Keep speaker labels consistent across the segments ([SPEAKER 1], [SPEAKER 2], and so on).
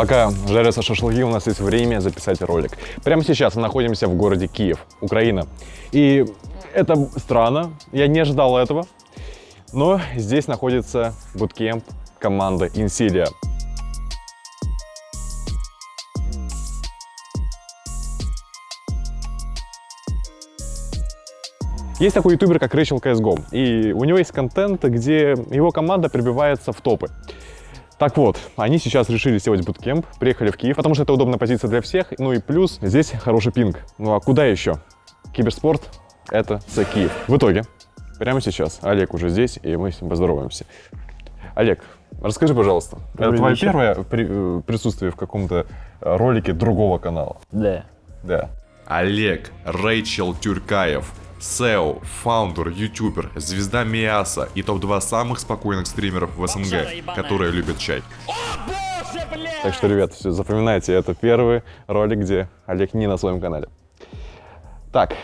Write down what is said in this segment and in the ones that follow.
[SPEAKER 1] Пока жарятся шашлыки, у нас есть время записать ролик. Прямо сейчас мы находимся в городе Киев, Украина. И это странно, я не ожидал этого. Но здесь находится буткемп команды Инсилия. Есть такой ютубер, как Рэйчел CSGO, и у него есть контент, где его команда прибивается в топы. Так вот, они сейчас решили сделать буткемп, приехали в Киев, потому что это удобная позиция для всех, ну и плюс здесь хороший пинг. Ну а куда еще? Киберспорт — это за Киев. В итоге, прямо сейчас Олег уже здесь, и мы с ним поздороваемся. Олег, расскажи, пожалуйста,
[SPEAKER 2] Добрый
[SPEAKER 1] это твое
[SPEAKER 2] вечер.
[SPEAKER 1] первое при- э, присутствие в каком-то ролике другого канала?
[SPEAKER 2] Да.
[SPEAKER 1] Да.
[SPEAKER 3] Олег Рэйчел Тюркаев, SEO, фаундер, ютубер, звезда Миаса и топ-2 самых спокойных стримеров в СНГ, которые любят чай.
[SPEAKER 1] Так что, ребят, все, запоминайте, это первый ролик, где Олег не на своем канале. Так,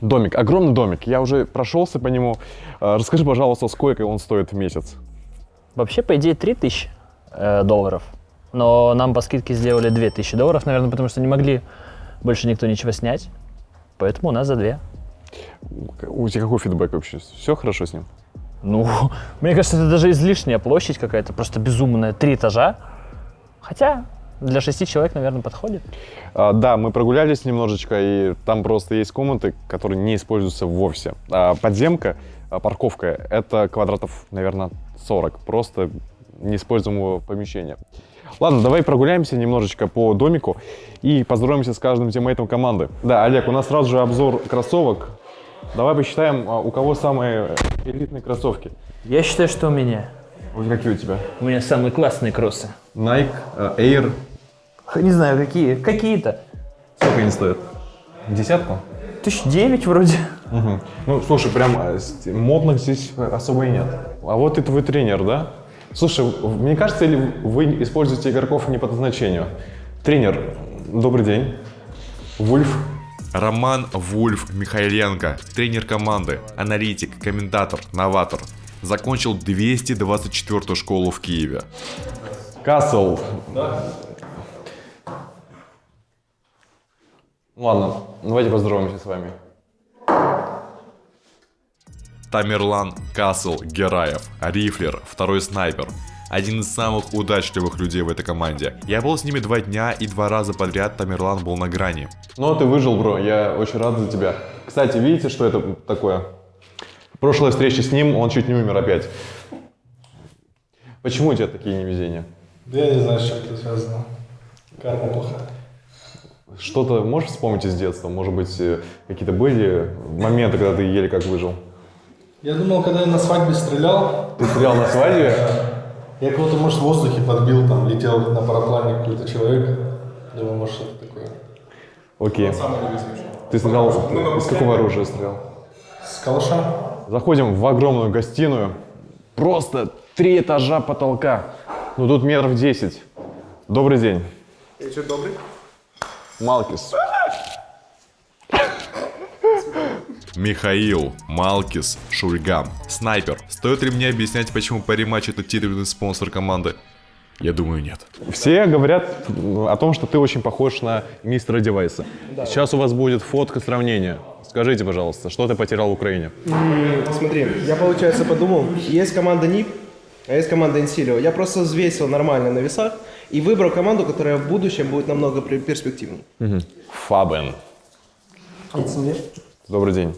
[SPEAKER 1] домик, огромный домик, я уже прошелся по нему. Э, Расскажи, пожалуйста, сколько он стоит в месяц?
[SPEAKER 2] Вообще, по идее, 3000 э, долларов. Но нам по скидке сделали 2000 долларов, наверное, потому что не могли больше никто ничего снять. Поэтому у нас за 2.
[SPEAKER 1] У тебя какой фидбэк вообще? Все хорошо с ним?
[SPEAKER 2] Ну, мне кажется, это даже излишняя площадь какая-то, просто безумная. Три этажа. Хотя для шести человек, наверное, подходит.
[SPEAKER 1] А, да, мы прогулялись немножечко, и там просто есть комнаты, которые не используются вовсе. А подземка, а, парковка, это квадратов, наверное, 40, просто неиспользуемого помещения. Ладно, давай прогуляемся немножечко по домику и поздороваемся с каждым тиммейтом команды. Да, Олег, у нас сразу же обзор кроссовок. Давай посчитаем, а, у кого самые элитные кроссовки.
[SPEAKER 2] Я считаю, что у меня.
[SPEAKER 1] Вот какие у тебя?
[SPEAKER 2] У меня самые классные кроссы.
[SPEAKER 1] Nike, а, Air.
[SPEAKER 2] Не знаю, какие. Какие-то.
[SPEAKER 1] Сколько они стоят? Десятку?
[SPEAKER 2] Тысяч девять вроде.
[SPEAKER 1] Мгм. Ну, слушай, прям с- модных здесь особо и нет. А вот и твой тренер, да? Слушай, мне кажется, или вы используете игроков не по назначению? Тренер, добрый день. Вульф.
[SPEAKER 3] Роман Вульф Михайленко, тренер команды, аналитик, комментатор, новатор. Закончил 224 школу в Киеве.
[SPEAKER 1] Кассел. Ладно, давайте поздороваемся с вами.
[SPEAKER 3] Тамерлан Касл Гераев, рифлер, второй снайпер. Один из самых удачливых людей в этой команде. Я был с ними два дня и два раза подряд Тамерлан был на грани.
[SPEAKER 1] Ну, ты выжил, бро, я очень рад за тебя. Кстати, видите, что это такое? Прошлая встреча с ним, он чуть не умер опять. Почему у тебя такие невезения?
[SPEAKER 4] Да я не знаю, с чем это связано. Карма плохая.
[SPEAKER 1] Что-то можешь вспомнить из детства? Может быть, э, какие-то были моменты, когда ты еле как выжил?
[SPEAKER 4] Я думал, когда я на свадьбе стрелял,
[SPEAKER 1] Ты стрелял на свадьбе?
[SPEAKER 4] Я кого-то, может, в воздухе подбил, там, летел на параплане какой-то человек. Думаю, может, что-то такое.
[SPEAKER 1] Окей. Ты стрелял, из какого оружия стрелял?
[SPEAKER 4] С калаша?
[SPEAKER 1] Заходим в огромную гостиную. Просто три этажа потолка. Ну тут метров 10. Добрый день.
[SPEAKER 5] Я что, добрый?
[SPEAKER 1] Малкис.
[SPEAKER 3] Михаил, Малкис, Шульгам, Снайпер. Стоит ли мне объяснять, почему Париматч это титульный спонсор команды? Я думаю, нет.
[SPEAKER 1] Все говорят о том, что ты очень похож на мистера Девайса. Сейчас у вас будет фотка сравнения. Скажите, пожалуйста, что ты потерял в Украине?
[SPEAKER 5] Смотри, я, получается, подумал, есть команда НИП, а есть команда Инсилио. Я просто взвесил нормально на весах и выбрал команду, которая в будущем будет намного перспективнее.
[SPEAKER 1] Фабен. Добрый день.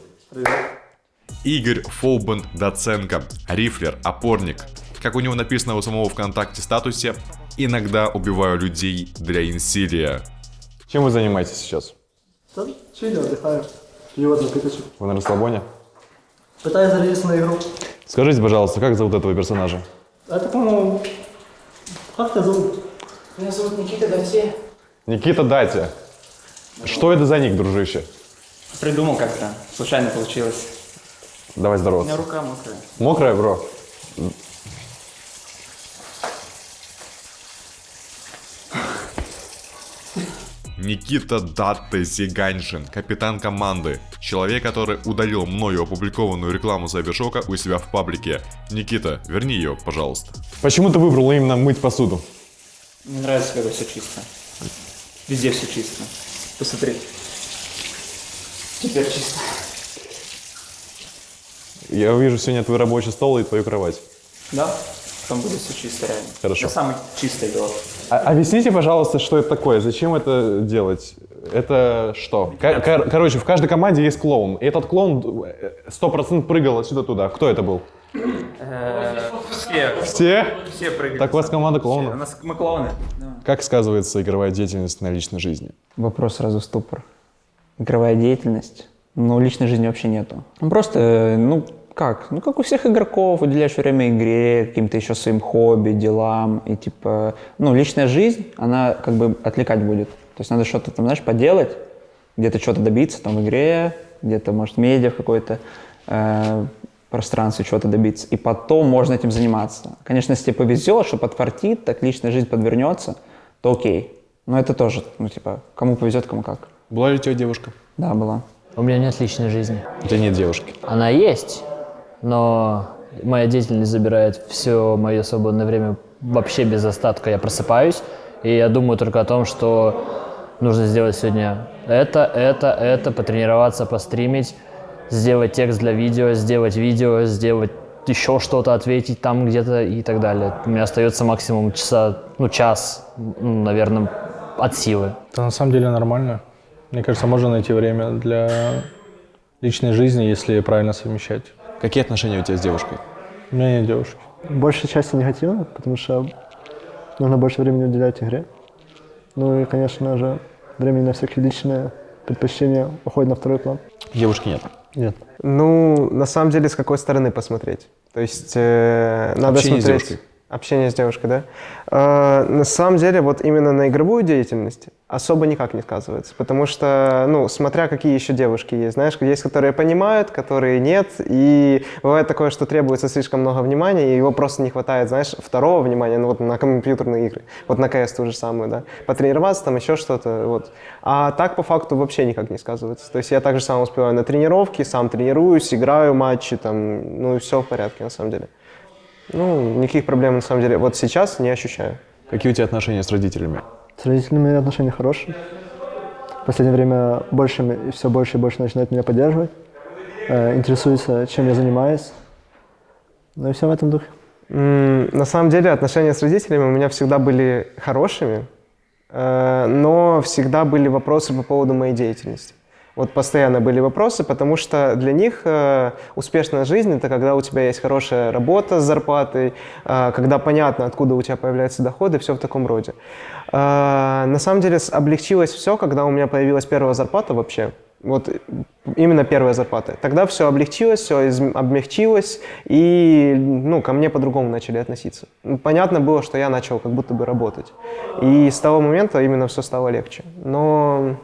[SPEAKER 3] Игорь Фоубен Доценко, рифлер, опорник. Как у него написано у самого ВКонтакте статусе, иногда убиваю людей для инсилия.
[SPEAKER 1] Чем вы занимаетесь сейчас?
[SPEAKER 6] Да, чили, отдыхаю. Пью одну кипячу.
[SPEAKER 1] Вы на расслабоне?
[SPEAKER 6] Пытаюсь зарядиться на игру.
[SPEAKER 1] Скажите, пожалуйста, как зовут этого персонажа?
[SPEAKER 6] Это, по-моему, как тебя зовут?
[SPEAKER 7] Меня зовут Никита Донсей.
[SPEAKER 1] Никита Дати. Что это за ник, дружище?
[SPEAKER 7] Придумал как-то. Случайно получилось.
[SPEAKER 1] Давай
[SPEAKER 7] У меня рука мокрая.
[SPEAKER 1] Мокрая, бро?
[SPEAKER 3] Никита Датте Зиганшин, капитан команды. Человек, который удалил мною опубликованную рекламу Сайбершока у себя в паблике. Никита, верни ее, пожалуйста.
[SPEAKER 1] Почему ты выбрал именно мыть посуду?
[SPEAKER 7] Мне нравится, когда все чисто. Везде все чисто. Посмотри. Теперь чисто.
[SPEAKER 1] Я увижу сегодня твой рабочий стол и твою кровать.
[SPEAKER 7] Да? Там будет все чисто реально.
[SPEAKER 1] Хорошо.
[SPEAKER 7] Это самый чистый дом.
[SPEAKER 1] А- объясните, пожалуйста, что это такое? Зачем это делать? Это что? Ко- кор- короче, в каждой команде есть клоун. И этот клоун э, сто процентов прыгал отсюда туда. Кто это был?
[SPEAKER 7] Все,
[SPEAKER 1] Все?
[SPEAKER 7] все прыгают.
[SPEAKER 1] Так у вас команда
[SPEAKER 7] У
[SPEAKER 1] клоунов.
[SPEAKER 7] нас мы клоуны.
[SPEAKER 1] Как сказывается игровая деятельность на личной жизни?
[SPEAKER 8] Вопрос сразу ступор. Игровая деятельность. Ну, личной жизни вообще нету. Ну, Просто, э, ну, как? Ну, как у всех игроков, уделяешь время игре, каким-то еще своим хобби, делам. И, типа, ну, личная жизнь, она как бы отвлекать будет. То есть надо что-то там, знаешь, поделать, где-то что-то добиться там в игре, где-то, может, медиа в какой-то э, пространстве чего-то добиться. И потом можно этим заниматься. Конечно, если тебе повезет, что подфартит, так личная жизнь подвернется, то окей. Но это тоже, ну, типа, кому повезет, кому как.
[SPEAKER 1] Была ли у тебя девушка?
[SPEAKER 8] Да, была.
[SPEAKER 2] У меня нет личной жизни.
[SPEAKER 1] У тебя нет девушки.
[SPEAKER 2] Она есть, но моя деятельность забирает все мое свободное время вообще без остатка. Я просыпаюсь, и я думаю только о том, что нужно сделать сегодня это, это, это, потренироваться, постримить, сделать текст для видео, сделать видео, сделать еще что-то, ответить там где-то и так далее. У меня остается максимум часа, ну, час, наверное, от силы.
[SPEAKER 4] Это на самом деле нормально. Мне кажется, можно найти время для личной жизни, если правильно совмещать.
[SPEAKER 1] Какие отношения у тебя с девушкой?
[SPEAKER 4] У меня нет девушки.
[SPEAKER 6] Большая часть негативно, потому что нужно больше времени уделять игре. Ну и, конечно же, времени на всякие личные предпочтения уходит на второй план.
[SPEAKER 1] Девушки нет.
[SPEAKER 6] Нет.
[SPEAKER 5] Ну, на самом деле, с какой стороны посмотреть? То есть э, надо
[SPEAKER 1] Общение
[SPEAKER 5] смотреть... Общение с девушкой, да? Э, на самом деле, вот именно на игровую деятельность особо никак не сказывается, потому что, ну, смотря какие еще девушки есть, знаешь, есть, которые понимают, которые нет, и бывает такое, что требуется слишком много внимания, и его просто не хватает, знаешь, второго внимания, ну, вот на компьютерные игры, вот на КС ту же самую, да, потренироваться, там еще что-то, вот. А так, по факту, вообще никак не сказывается. То есть я также сам успеваю на тренировки, сам тренируюсь, играю матчи, там, ну, и все в порядке, на самом деле. Ну, никаких проблем, на самом деле, вот сейчас не ощущаю.
[SPEAKER 1] Какие у тебя отношения с родителями?
[SPEAKER 6] С родителями отношения хорошие. В последнее время больше и все больше и больше начинают меня поддерживать. Э, интересуются, чем я занимаюсь. Ну и все в этом духе.
[SPEAKER 5] На самом деле отношения с родителями у меня всегда были хорошими, э, но всегда были вопросы по поводу моей деятельности. Вот постоянно были вопросы, потому что для них э, успешная жизнь это когда у тебя есть хорошая работа с зарплатой, э, когда понятно, откуда у тебя появляются доходы, все в таком роде. Э, на самом деле облегчилось все, когда у меня появилась первая зарплата вообще. Вот э, именно первая зарплата. Тогда все облегчилось, все обмягчилось, и ну, ко мне по-другому начали относиться. Ну, Понятно было, что я начал как будто бы работать. И с того момента именно все стало легче. Но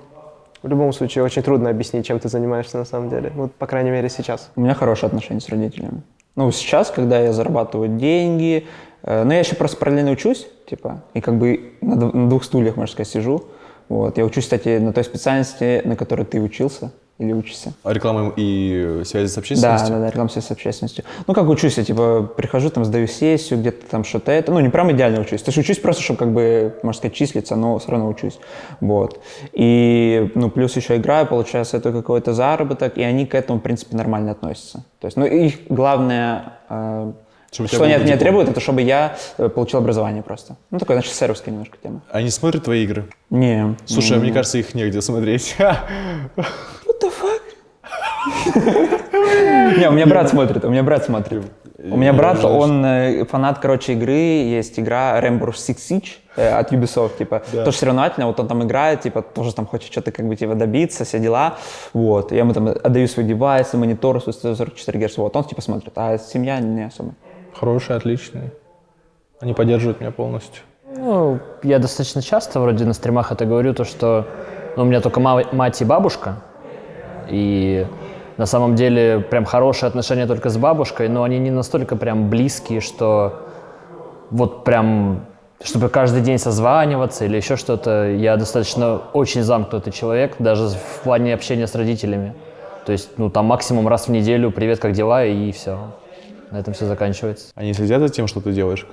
[SPEAKER 5] в любом случае очень трудно объяснить, чем ты занимаешься на самом деле. Вот, по крайней мере, сейчас.
[SPEAKER 8] У меня хорошие отношения с родителями. Ну, сейчас, когда я зарабатываю деньги, э, ну, я еще просто параллельно учусь, типа, и как бы на, на двух стульях, можно сказать, сижу. Вот. Я учусь, кстати, на той специальности, на которой ты учился или учишься.
[SPEAKER 1] А Реклама и связи с
[SPEAKER 8] Да,
[SPEAKER 1] общественностью?
[SPEAKER 8] да, да, реклама связь с общественностью. Ну, как учусь, я, типа, прихожу, там, сдаю сессию, где-то там что-то это. Ну, не прям идеально учусь. То есть учусь просто, чтобы, как бы, можно сказать, числиться, но все равно учусь. Вот. И, ну, плюс еще играю, получается, это какой-то заработок, и они к этому, в принципе, нормально относятся. То есть, ну, их главное, э,
[SPEAKER 1] Чтобы
[SPEAKER 8] что они от меня
[SPEAKER 1] диплом.
[SPEAKER 8] требуют, это чтобы я э, получил образование просто. Ну, такое, значит, сервисская немножко тема.
[SPEAKER 1] Они смотрят твои игры?
[SPEAKER 8] Не.
[SPEAKER 1] Слушай, а мне кажется, их негде смотреть.
[SPEAKER 8] Не, у меня брат смотрит, у меня брат смотрит. У меня брат, он э, фанат, короче, игры, есть игра Rainbow Six Siege э, от Ubisoft, типа, тоже соревновательная, вот он там играет, типа, тоже там хочет что-то как бы типа добиться, все дела, вот, я ему там отдаю свой девайс, монитор, свой 144 Гц, вот, он типа смотрит, а семья не особо.
[SPEAKER 4] Хорошие, отличные. Они поддерживают меня полностью.
[SPEAKER 2] Ну, я достаточно часто вроде на стримах это говорю, то что ну, у меня только ма- мать и бабушка, и на самом деле прям хорошие отношения только с бабушкой, но они не настолько прям близкие, что вот прям, чтобы каждый день созваниваться или еще что-то. Я достаточно очень замкнутый человек, даже в плане общения с родителями. То есть, ну, там максимум раз в неделю «Привет, как дела?» и все. на этом все заканчивается.
[SPEAKER 1] Они следят за тем, что ты делаешь?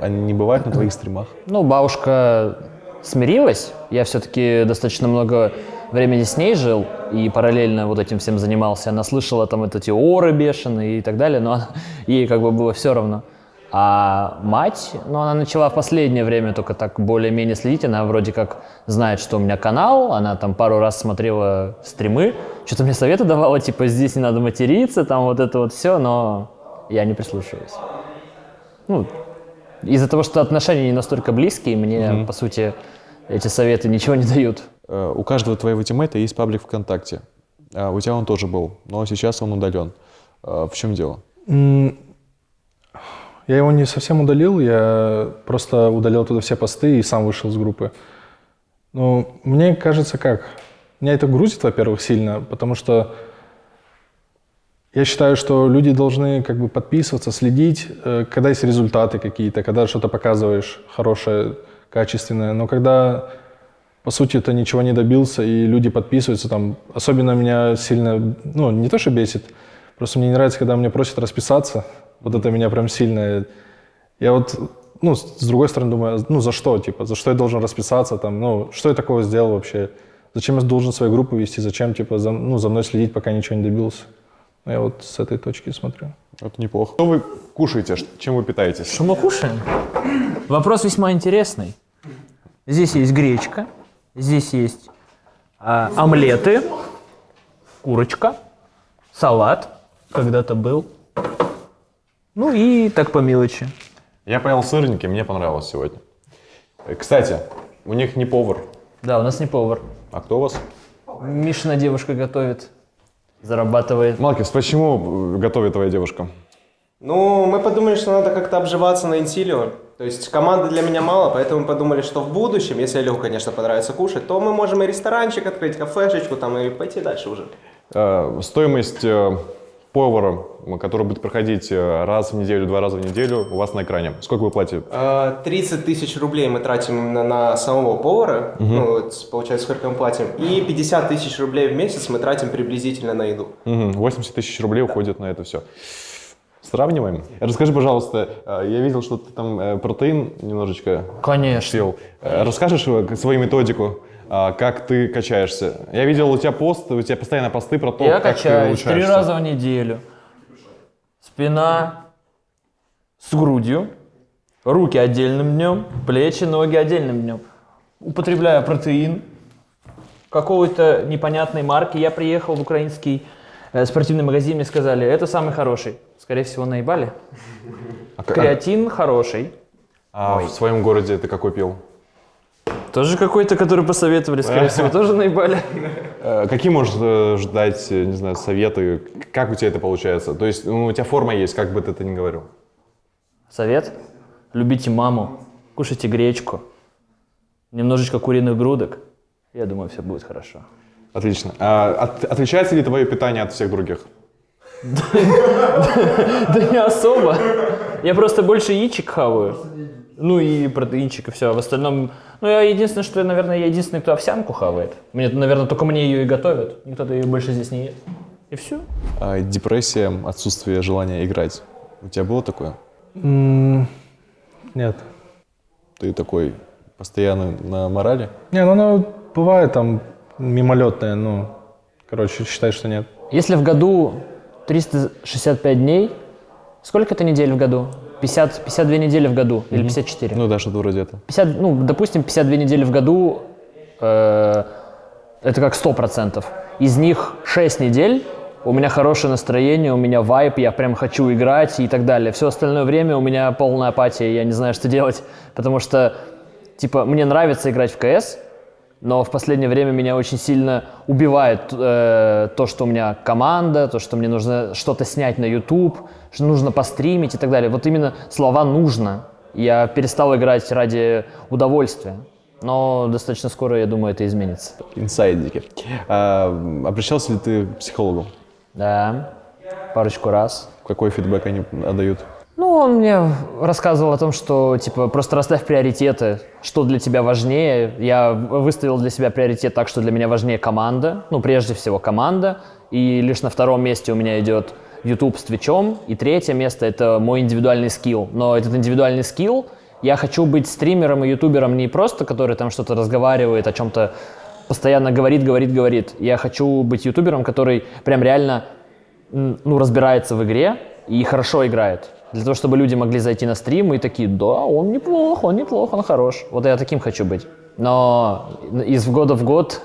[SPEAKER 1] Они не бывают на твоих стримах?
[SPEAKER 2] Ну, бабушка смирилась. Я все-таки достаточно много времени с ней жил и параллельно вот этим всем занимался. Она слышала там вот эти оры бешеные и так далее, но она- ей как бы было все равно. А мать, ну, она начала в последнее время только так более-менее следить. Она вроде как знает, что у меня канал, она там пару раз смотрела стримы, что-то мне советы давала, типа, здесь не надо материться, там вот это вот все, но я не прислушиваюсь. Ну, из-за того, что отношения не настолько близкие, мне, по сути, эти советы ничего не дают.
[SPEAKER 1] Э, У каждого твоего тиммейта есть паблик ВКонтакте. А У тебя он тоже был, но сейчас он удален. Э, В чем дело?
[SPEAKER 4] Я его не совсем удалил, я просто удалил туда все посты и сам вышел с группы. Ну, мне кажется, как? Меня это грузит, во-первых, сильно, потому что я считаю, что люди должны как бы подписываться, следить, э, когда есть результаты какие-то, когда что-то показываешь хорошее, качественное. Но когда, по сути, ты ничего не добился, и люди подписываются, там, особенно меня сильно, ну, не то, что бесит, просто мне не нравится, когда мне просят расписаться. Вот это меня прям сильно... Я вот, ну, с другой стороны думаю, ну, за что, типа, за что я должен расписаться, там, ну, что я такого сделал вообще? Зачем я должен свою группу вести, зачем, типа, за, ну, за мной следить, пока ничего не добился? Ну, Я вот с этой точки смотрю.
[SPEAKER 1] Это неплохо. Что вы кушаете? Чем вы питаетесь?
[SPEAKER 2] Что мы кушаем? Вопрос весьма интересный. Здесь есть гречка, здесь есть а, омлеты, курочка, салат, когда-то был. Ну и так по мелочи.
[SPEAKER 1] Я поел сырники, мне понравилось сегодня. Э, Кстати, у них не повар.
[SPEAKER 2] Да, у нас не повар.
[SPEAKER 1] А кто у вас?
[SPEAKER 2] Мишина девушка готовит, зарабатывает.
[SPEAKER 1] Малкис, почему э, готовит твоя девушка?
[SPEAKER 5] Ну, мы подумали, что надо как-то обживаться на Инсилио. То есть команды для меня мало, поэтому мы подумали, что в будущем, если Олегу, конечно, понравится кушать, то мы можем и ресторанчик открыть, кафешечку там и пойти дальше уже.
[SPEAKER 1] Э, Стоимость э, повара, который будет проходить э, раз в неделю, два раза в неделю, у вас на экране. Сколько вы платите?
[SPEAKER 5] А, 30 тысяч рублей мы тратим именно на самого повара, ну, вот, получается, сколько мы платим, и 50 тысяч рублей в месяц мы тратим приблизительно на еду.
[SPEAKER 1] Мгм, 80 тысяч рублей уходит на это все. Сравниваем. Расскажи, пожалуйста, э, я видел, что ты там э, протеин немножечко
[SPEAKER 2] Конечно.
[SPEAKER 1] пил. Э, Расскажешь свою методику, как ты качаешься? Я видел у тебя пост, у тебя постоянно посты про то,
[SPEAKER 2] Я
[SPEAKER 1] как ты
[SPEAKER 2] качаюсь три
[SPEAKER 1] улучшаешься.
[SPEAKER 2] раза в неделю. Спина с грудью, руки отдельным днем, плечи, ноги отдельным днем. Употребляю протеин какой-то непонятной марки. Я приехал в украинский спортивный магазин, мне сказали, это самый хороший. Скорее всего, наебали.
[SPEAKER 1] А
[SPEAKER 2] Креатин хороший.
[SPEAKER 1] А в своем городе ты какой пил?
[SPEAKER 2] Тоже какой-то, который посоветовали, скорее всего, тоже наебали.
[SPEAKER 1] Э, Какие можешь э, ждать, э, не знаю, советы? Как у тебя это получается? То есть ну, у тебя форма есть, как бы ты это ни говорил.
[SPEAKER 2] Совет? Любите маму, кушайте гречку, немножечко куриных грудок. Я думаю, все будет хорошо.
[SPEAKER 1] Отлично. А от- отличается ли твое питание от всех других?
[SPEAKER 2] Да не особо. Я просто больше яичек хаваю. Ну и протеинчик, и все. В остальном, ну я единственное, что, я, наверное, я единственный, кто овсянку хавает. Мне, наверное, только мне ее и готовят. Никто-то ее больше здесь не ест. И все.
[SPEAKER 1] А депрессия, отсутствие желания играть. У тебя было такое?
[SPEAKER 4] Нет.
[SPEAKER 1] Ты такой постоянно на морали?
[SPEAKER 4] Не, ну оно бывает там мимолетное, ну, короче, считай, что нет.
[SPEAKER 2] Если в году 365 дней, сколько это недель в году? 50, 52 недели в году или 54?
[SPEAKER 1] Ну да, что-то вроде этого.
[SPEAKER 2] 50, ну, допустим, 52 недели в году, э, это как 100%. Из них 6 недель у меня хорошее настроение, у меня вайп, я прям хочу играть и так далее. Все остальное время у меня полная апатия, я не знаю, что делать, потому что, типа, мне нравится играть в КС, но в последнее время меня очень сильно убивает э, то, что у меня команда, то, что мне нужно что-то снять на YouTube, что нужно постримить и так далее. Вот именно слова «нужно». Я перестал играть ради удовольствия. Но достаточно скоро, я думаю, это изменится.
[SPEAKER 1] Инсайдики. А, обращался ли ты к психологу?
[SPEAKER 2] Да, парочку раз.
[SPEAKER 1] Какой фидбэк они отдают?
[SPEAKER 2] Ну, он мне рассказывал о том, что, типа, просто расставь приоритеты, что для тебя важнее. Я выставил для себя приоритет так, что для меня важнее команда, ну, прежде всего команда, и лишь на втором месте у меня идет YouTube с Твичом. И третье место — это мой индивидуальный скилл. Но этот индивидуальный скилл, я хочу быть стримером и ютубером не просто, который там что-то разговаривает, о чем-то постоянно говорит, говорит, говорит. Я хочу быть ютубером, который прям реально ну, разбирается в игре и хорошо играет. Для того, чтобы люди могли зайти на стрим и такие, да, он неплох, он неплох, он хорош. Вот я таким хочу быть. Но из года в год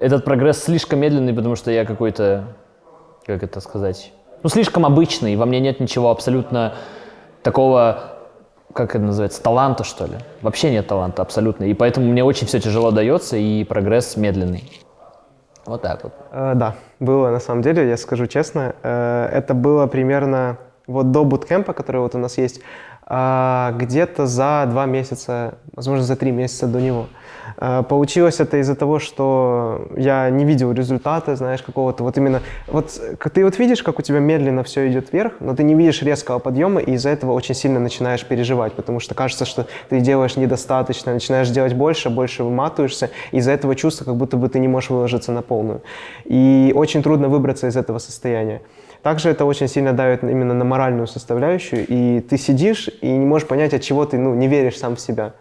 [SPEAKER 2] этот прогресс слишком медленный, потому что я какой-то, как это сказать, ну, слишком обычный. Во мне нет ничего абсолютно такого, как это называется, таланта, что ли. Вообще нет таланта абсолютно. И поэтому мне очень все тяжело дается, и прогресс медленный. Вот так вот.
[SPEAKER 5] Э, да, было на самом деле, я скажу честно. Э, это было примерно вот до буткемпа, который вот у нас есть, а, где-то за два месяца, возможно, за три месяца до него. А, Получилось это из-за того, что я не видел результата, знаешь, какого-то вот именно... Вот ты вот видишь, как у тебя медленно все идет вверх, но ты не видишь резкого подъема, и из-за этого очень сильно начинаешь переживать, потому что кажется, что ты делаешь недостаточно, начинаешь делать больше, больше выматываешься, из-за этого чувства, как будто бы ты не можешь выложиться на полную. И очень трудно выбраться из этого состояния. Также это очень сильно давит именно на моральную составляющую, и ты сидишь и не можешь понять, от чего ты ну, не веришь сам в себя.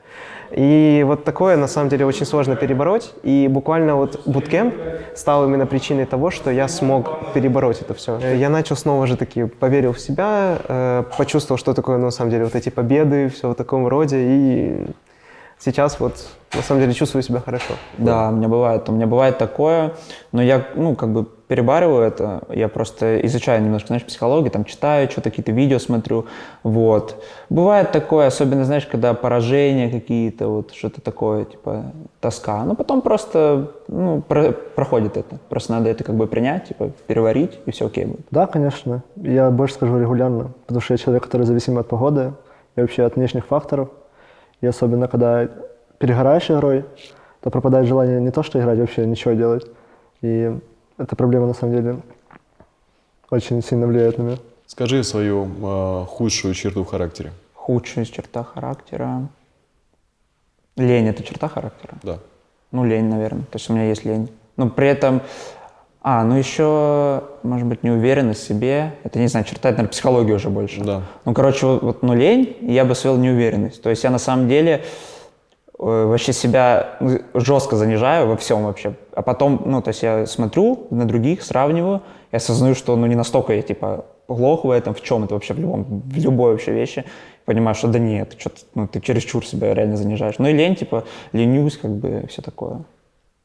[SPEAKER 5] И вот такое, на самом деле, очень сложно перебороть. И буквально вот буткемп стал именно причиной того, что я смог перебороть это все. Я начал снова же таки, поверил в себя, э, почувствовал, что такое, на самом деле, вот эти победы, все в таком роде. И сейчас вот, на самом деле, чувствую себя хорошо.
[SPEAKER 8] Да, у меня бывает. У меня бывает такое, но я, ну, как бы перебариваю это. Я просто изучаю немножко, знаешь, психологию, там читаю, что-то какие-то видео смотрю, вот. Бывает такое, особенно, знаешь, когда поражения какие-то, вот, что-то такое, типа, тоска. Но потом просто, ну, про- проходит это. Просто надо это как бы принять, типа, переварить, и все окей будет.
[SPEAKER 6] Да, конечно. Я больше скажу регулярно, потому что я человек, который зависим от погоды и вообще от внешних факторов. И особенно, когда перегораешь игрой, то пропадает желание не то, что играть, вообще ничего делать. И эта проблема, на самом деле, очень сильно влияет на меня.
[SPEAKER 1] Скажи свою э, худшую черту в характере.
[SPEAKER 8] Худшая черта характера. Лень – это черта характера?
[SPEAKER 1] Да.
[SPEAKER 8] Ну, лень, наверное. То есть у меня есть лень. Но при этом... А, ну еще, может быть, неуверенность в себе. Это, не знаю, черта, это, наверное, психология уже больше.
[SPEAKER 1] Да.
[SPEAKER 8] Ну, короче, вот, вот, ну, лень, я бы свел неуверенность. То есть я на самом деле вообще себя жестко занижаю во всем вообще. А потом, ну, то есть я смотрю на других, сравниваю, и осознаю, что, ну, не настолько я, типа, плох в этом, в чем-то вообще, в, любом, в любой вообще вещи. Понимаю, что да нет, что ну, ты чересчур себя реально занижаешь. Ну и лень, типа, ленюсь, как бы, все такое.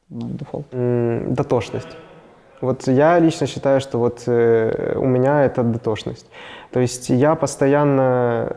[SPEAKER 8] Ну, дефолт.
[SPEAKER 5] Дотошность. Вот я лично считаю, что вот э, у меня это дотошность. То есть я постоянно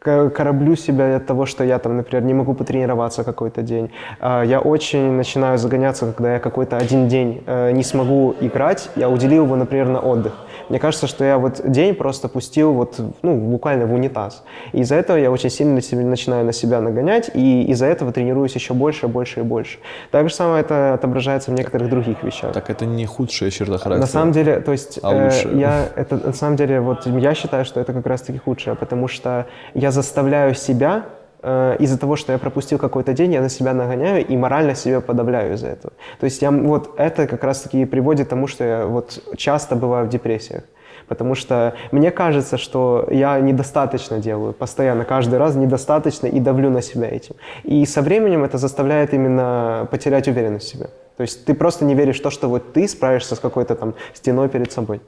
[SPEAKER 5] кораблю себя от того, что я там, например, не могу потренироваться какой-то день. А, Я очень начинаю загоняться, когда я какой-то один день э, не смогу играть, я уделил его, например, на отдых. Мне кажется, что я вот день просто пустил вот, ну, буквально в унитаз. И из-за этого я очень сильно начинаю на себя нагонять, и из-за этого тренируюсь еще больше, больше и больше. Так же самое это отображается в некоторых других вещах.
[SPEAKER 1] Так это не худшая черта характера.
[SPEAKER 5] На самом деле, то есть,
[SPEAKER 1] А
[SPEAKER 5] э,
[SPEAKER 1] лучше?
[SPEAKER 5] я это на самом деле вот я считаю, что это как раз-таки худшее, потому что я заставляю себя э, из-за того, что я пропустил какой-то день, я на себя нагоняю и морально себя подавляю из-за этого. То есть я вот это как раз-таки приводит к тому, что я вот часто бываю в депрессиях. Потому что мне кажется, что я недостаточно делаю, постоянно, каждый раз недостаточно и давлю на себя этим. И со временем это заставляет именно потерять уверенность в себе. То есть ты просто не веришь в то, что вот ты справишься с какой-то там стеной перед собой.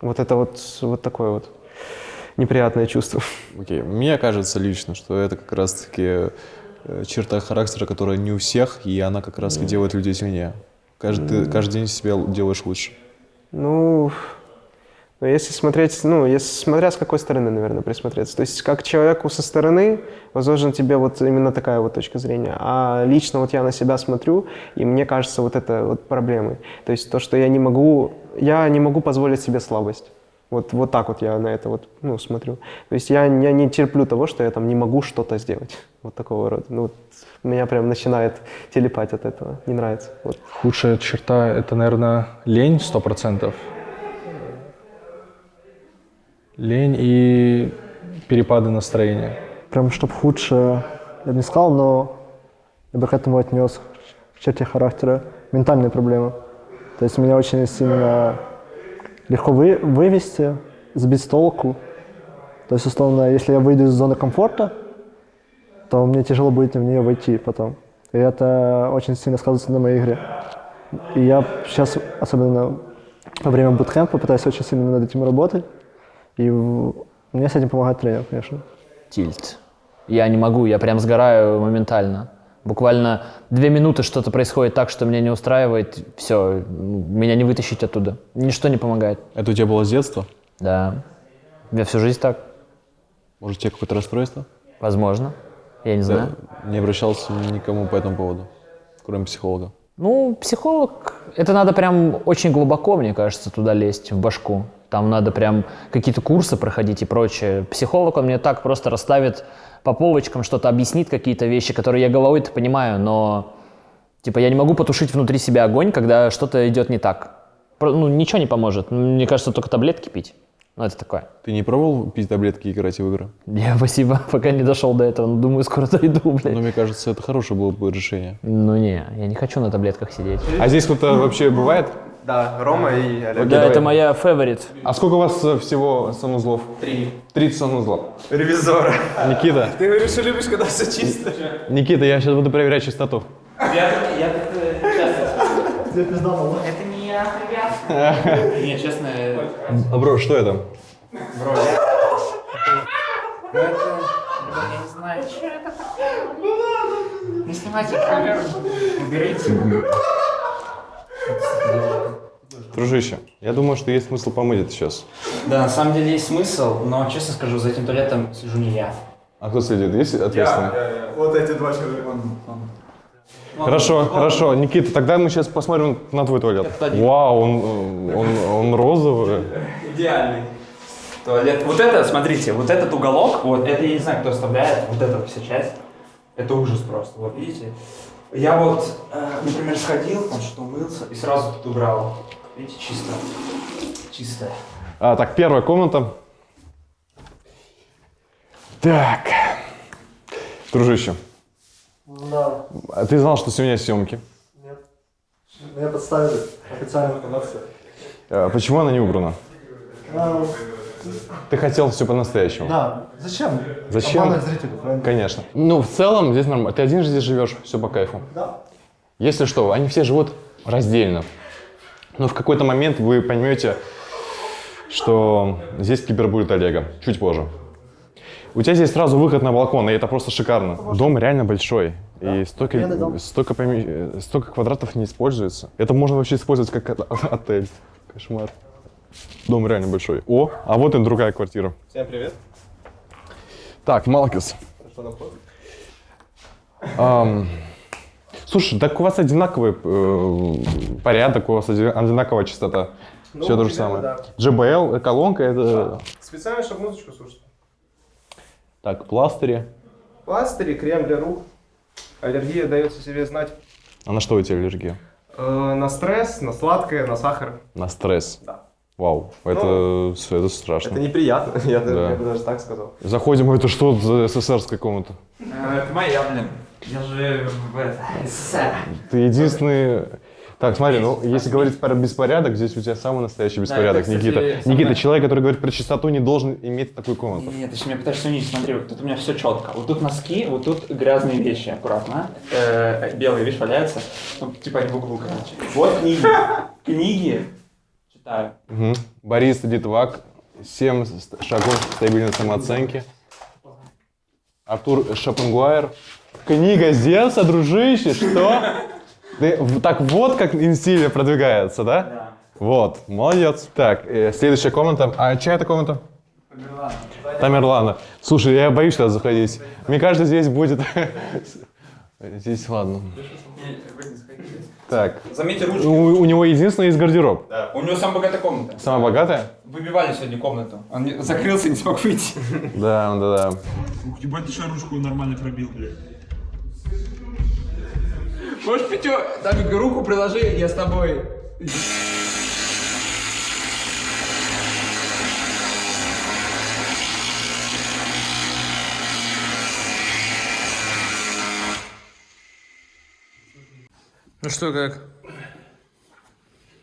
[SPEAKER 5] Вот это вот, вот такое вот неприятное чувство.
[SPEAKER 1] Окей, мне кажется лично, что это как раз-таки э, черта характера, которая не у всех, и она как раз-таки делает людей сильнее. Каждый, ты каждый день себя делаешь лучше.
[SPEAKER 5] Ну, ну, если смотреть, ну, если смотря с какой стороны, наверное, присмотреться. То есть как человеку со стороны возможно тебе вот именно такая вот точка зрения. А лично вот я на себя смотрю, и мне кажется вот это вот проблемой. То есть то, что я не могу, я не могу позволить себе слабость. Вот, вот так вот я на это вот, ну, смотрю. То есть я, я не терплю того, что я там не могу что-то сделать. Вот такого рода. Ну, вот меня прям начинает телепать от этого. Не нравится. Вот.
[SPEAKER 4] Худшая черта — это, наверное, лень сто процентов. Лень и перепады настроения.
[SPEAKER 6] Прям чтоб худшее, я бы не сказал, но я бы к этому отнес в черте характера ментальные проблемы. То есть меня очень сильно легко вы, вывести сбить с толку. То есть, условно, если я выйду из зоны комфорта, то мне тяжело будет в нее войти потом. И это очень сильно сказывается на моей игре. И я сейчас, особенно во время буткемпа, пытаюсь очень сильно над этим работать. И мне с этим помогает тренер, конечно.
[SPEAKER 2] Тильт. Я не могу, я прям сгораю моментально. Буквально две минуты что-то происходит так, что меня не устраивает, все, меня не вытащить оттуда. Ничто не помогает.
[SPEAKER 1] Это у тебя было с детства?
[SPEAKER 2] Да. Я всю жизнь так.
[SPEAKER 1] Может, у тебя какое-то расстройство?
[SPEAKER 2] Возможно. Я не знаю.
[SPEAKER 1] Не обращался никому по этому поводу, кроме психолога.
[SPEAKER 2] Ну, психолог, это надо прям очень глубоко, мне кажется, туда лезть, в башку. Там надо прям какие-то курсы проходить и прочее. Психолог, он мне так просто расставит по полочкам, что-то объяснит, какие-то вещи, которые я головой-то понимаю, но типа я не могу потушить внутри себя огонь, когда что-то идет не так. Ну, ничего не поможет. Мне кажется, только таблетки пить. Ну, это такое.
[SPEAKER 1] Ты не пробовал пить таблетки и играть в игры?
[SPEAKER 2] Я, спасибо, пока не дошел до этого. но Думаю, скоро дойду,
[SPEAKER 1] Но
[SPEAKER 2] блядь.
[SPEAKER 1] мне кажется, это хорошее было бы решение.
[SPEAKER 2] Ну, не, я не хочу на таблетках сидеть.
[SPEAKER 1] А здесь кто-то вообще бывает?
[SPEAKER 5] Да, Рома и Олег.
[SPEAKER 2] Да, это моя фаворит.
[SPEAKER 1] А сколько у вас э, всего санузлов?
[SPEAKER 5] Три.
[SPEAKER 1] 30 санузлов.
[SPEAKER 5] Ревизора.
[SPEAKER 1] Никита,
[SPEAKER 5] Ты говоришь, что любишь, когда все чисто.
[SPEAKER 1] Никита, я сейчас буду проверять чистоту.
[SPEAKER 7] Я, я как-то часто Это не я, ребят. Не, честно, э,
[SPEAKER 1] А, бро, что это?
[SPEAKER 7] бро, я... Это... Я не знаю, что это такое. Не снимайте камеру. Уберите.
[SPEAKER 1] Дружище, я думаю, что есть смысл помыть это сейчас.
[SPEAKER 7] Да, на самом деле есть смысл, но, честно скажу, за этим туалетом сижу не я.
[SPEAKER 1] А кто следит? Есть ответственный?
[SPEAKER 5] Вот эти два человека.
[SPEAKER 1] Хорошо, хорошо. Никита, тогда мы сейчас посмотрим на твой туалет. Вау, он, он, он розовый.
[SPEAKER 7] Идеальный. Туалет. Вот это, смотрите, вот этот уголок, вот это я не знаю, кто оставляет, вот эта вся часть, это ужас просто. Вот видите? Я вот, э, например, сходил, там что умылся и сразу тут убрал. Видите, чисто. Чисто.
[SPEAKER 1] А, так, первая комната. Так. Дружище,
[SPEAKER 6] Да,
[SPEAKER 1] а ты знал, что сегодня съемки?
[SPEAKER 6] меня подставили официальную информацию.
[SPEAKER 1] А, Почему она не убрана? Ты хотел все по-настоящему.
[SPEAKER 6] Да, зачем?
[SPEAKER 1] Зачем?
[SPEAKER 6] Обманывать зрителей, правильно?
[SPEAKER 1] Конечно. Ну, в целом, здесь нормально. Ты один же здесь живешь, все по кайфу.
[SPEAKER 6] Да.
[SPEAKER 1] Если что, они все живут раздельно. Но в какой-то момент вы поймете, что здесь кибер будет Олега. Чуть позже. У тебя здесь сразу выход на балкон, и это просто шикарно. Дом реально большой. И столько, столько, э, столько квадратов не используется. Это можно вообще использовать как от- отель. Кошмар. Дом реально большой. О, а вот и другая квартира.
[SPEAKER 5] Всем привет.
[SPEAKER 1] Так, Малкис. Ам, слушай, так у вас одинаковый э, порядок, у вас оди- одинаковая частота. Все то же самое.
[SPEAKER 5] да.
[SPEAKER 1] JBL, колонка, это...
[SPEAKER 5] Специально, чтобы музычку слушать.
[SPEAKER 1] Так, пластыри.
[SPEAKER 5] Пластыри, крем для рук. Аллергия дается себе знать.
[SPEAKER 1] А на что у тебя аллергия?
[SPEAKER 5] Э, на стресс, на сладкое, на сахар.
[SPEAKER 1] На стресс.
[SPEAKER 5] Да.
[SPEAKER 1] Вау, это, всё, это страшно.
[SPEAKER 5] Это неприятно, я, даже-
[SPEAKER 1] Да.
[SPEAKER 5] я бы даже так сказал.
[SPEAKER 1] Заходим, это что за СССРская комната?
[SPEAKER 7] Это моя, блин. Я же в это, СССР.
[SPEAKER 1] Ты единственный... Так, смотри, ну, если говорить про беспорядок, здесь у тебя самый настоящий беспорядок,
[SPEAKER 7] кстати,
[SPEAKER 1] Никита.
[SPEAKER 7] самое-
[SPEAKER 1] Никита, человек, который говорит про чистоту, не должен иметь такую комнату.
[SPEAKER 7] Нет, ты сейчас меня пытаешься унизить, смотри, вот тут у меня все четко. Вот тут носки, вот тут грязные вещи, аккуратно. Э, белые, видишь, валяются. Ну, типа они в углу, короче. Вот книги. Книги. Читаю.
[SPEAKER 1] Мгм. Борис Литвак, 7 ст- шагов стабильной самооценки. Артур Шопенгуайер. Книга Зевса, дружище, что? Ты так вот как инстиль продвигается, да?
[SPEAKER 7] Да.
[SPEAKER 1] Вот, молодец. Так, э, следующая комната. А чья это комната? Тамерлана. Слушай, я боюсь туда заходить. Мне кажется, здесь будет... Здесь ладно. Так,
[SPEAKER 7] Заметьте ручки.
[SPEAKER 1] у, у него единственный есть гардероб.
[SPEAKER 7] У него самая богатая комната.
[SPEAKER 1] Самая богатая?
[SPEAKER 7] Выбивали сегодня комнату. Он не- закрылся и не смог выйти.
[SPEAKER 1] Да, да, да.
[SPEAKER 9] Ух, ебать, ты что ручку нормально пробил, блядь.
[SPEAKER 7] Можешь, Петю, Дамик, руку приложи, я с тобой.
[SPEAKER 2] Ну что, как?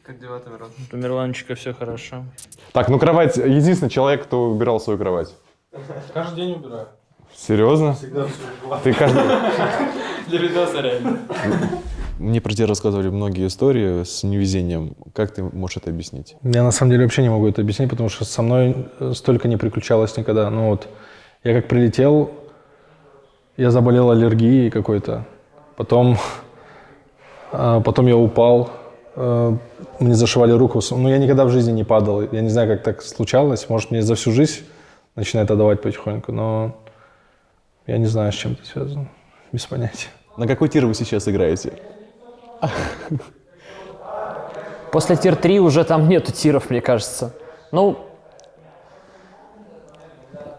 [SPEAKER 10] Как дела, Тамирон?
[SPEAKER 2] У Мирланчика все хорошо.
[SPEAKER 1] Так, ну кровать, единственный человек, кто убирал свою кровать.
[SPEAKER 4] Каждый день убираю.
[SPEAKER 1] Серьезно?
[SPEAKER 4] Всегда все
[SPEAKER 1] Ты каждый...
[SPEAKER 2] Для видоса реально.
[SPEAKER 1] Мне про тебя рассказывали многие истории с невезением. Как ты можешь это объяснить?
[SPEAKER 4] Я на самом деле вообще не могу это объяснить, потому что со мной э, столько не приключалось никогда. Ну вот, я как прилетел, я заболел аллергией какой-то. Потом, потом я упал, э, мне зашивали руку. Но я никогда в жизни не падал. Я не знаю, как так случалось. Может, мне за всю жизнь начинает отдавать потихоньку, но я не знаю, с чем это связано. Без понятия.
[SPEAKER 1] На какой тир вы сейчас играете?
[SPEAKER 2] После тир-3 уже там нету тиров, мне кажется. Ну,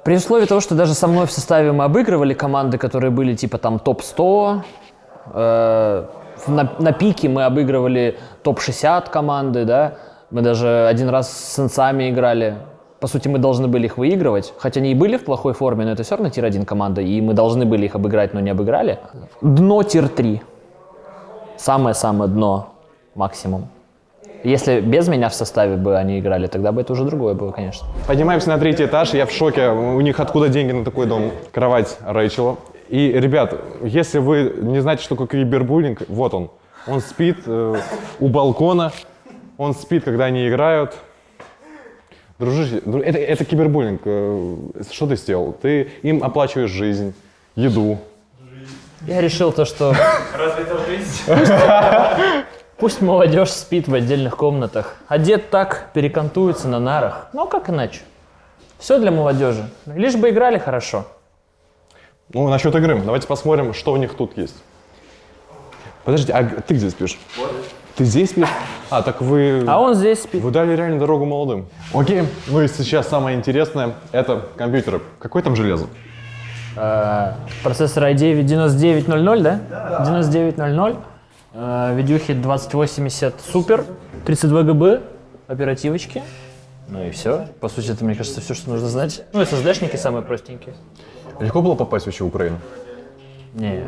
[SPEAKER 2] при условии того, что даже со мной в составе мы обыгрывали команды, которые были типа там топ-100, э, на, на пике мы обыгрывали топ-60 команды, да, мы даже один раз с сенсами играли. По сути, мы должны были их выигрывать, хотя они и были в плохой форме, но это все равно tier-1 команда, и мы должны были их обыграть, но не обыграли. Дно tier-3. Самое-самое дно максимум. Если без меня в составе бы они играли, тогда бы это уже другое было, конечно.
[SPEAKER 1] Поднимаемся на третий этаж, я в шоке. У них откуда деньги на такой дом? Кровать Рэйчела. И, ребят, если вы не знаете, что такое кибербуллинг, вот он. Он спит э, у балкона, он спит, когда они играют. Дружище, дру- это, это кибербуллинг. Э, Что ты сделал? Ты им оплачиваешь жизнь, еду.
[SPEAKER 2] Я решил то, что
[SPEAKER 10] Разве это жизнь?
[SPEAKER 2] пусть молодежь спит в отдельных комнатах, а дед так перекантуется на нарах. Ну, как иначе? Все для молодежи. Лишь бы играли хорошо.
[SPEAKER 1] Ну, насчет игры. Давайте посмотрим, что у них тут есть. Подожди, а ты где спишь? Ты здесь спишь? А, так вы...
[SPEAKER 2] А он здесь спит.
[SPEAKER 1] Вы дали реально дорогу молодым. Окей, ну и сейчас самое интересное — это компьютеры. Какое там железо?
[SPEAKER 2] Э, Процессор i9 9900, да? 9900. Э, Видюхи 2080 Super, 32 ГБ, оперативочки. Ну и все. По сути, это, мне кажется, все, что нужно знать. Ну и SSD-шники самые простенькие.
[SPEAKER 1] Легко было попасть вообще в Украину?
[SPEAKER 2] Не.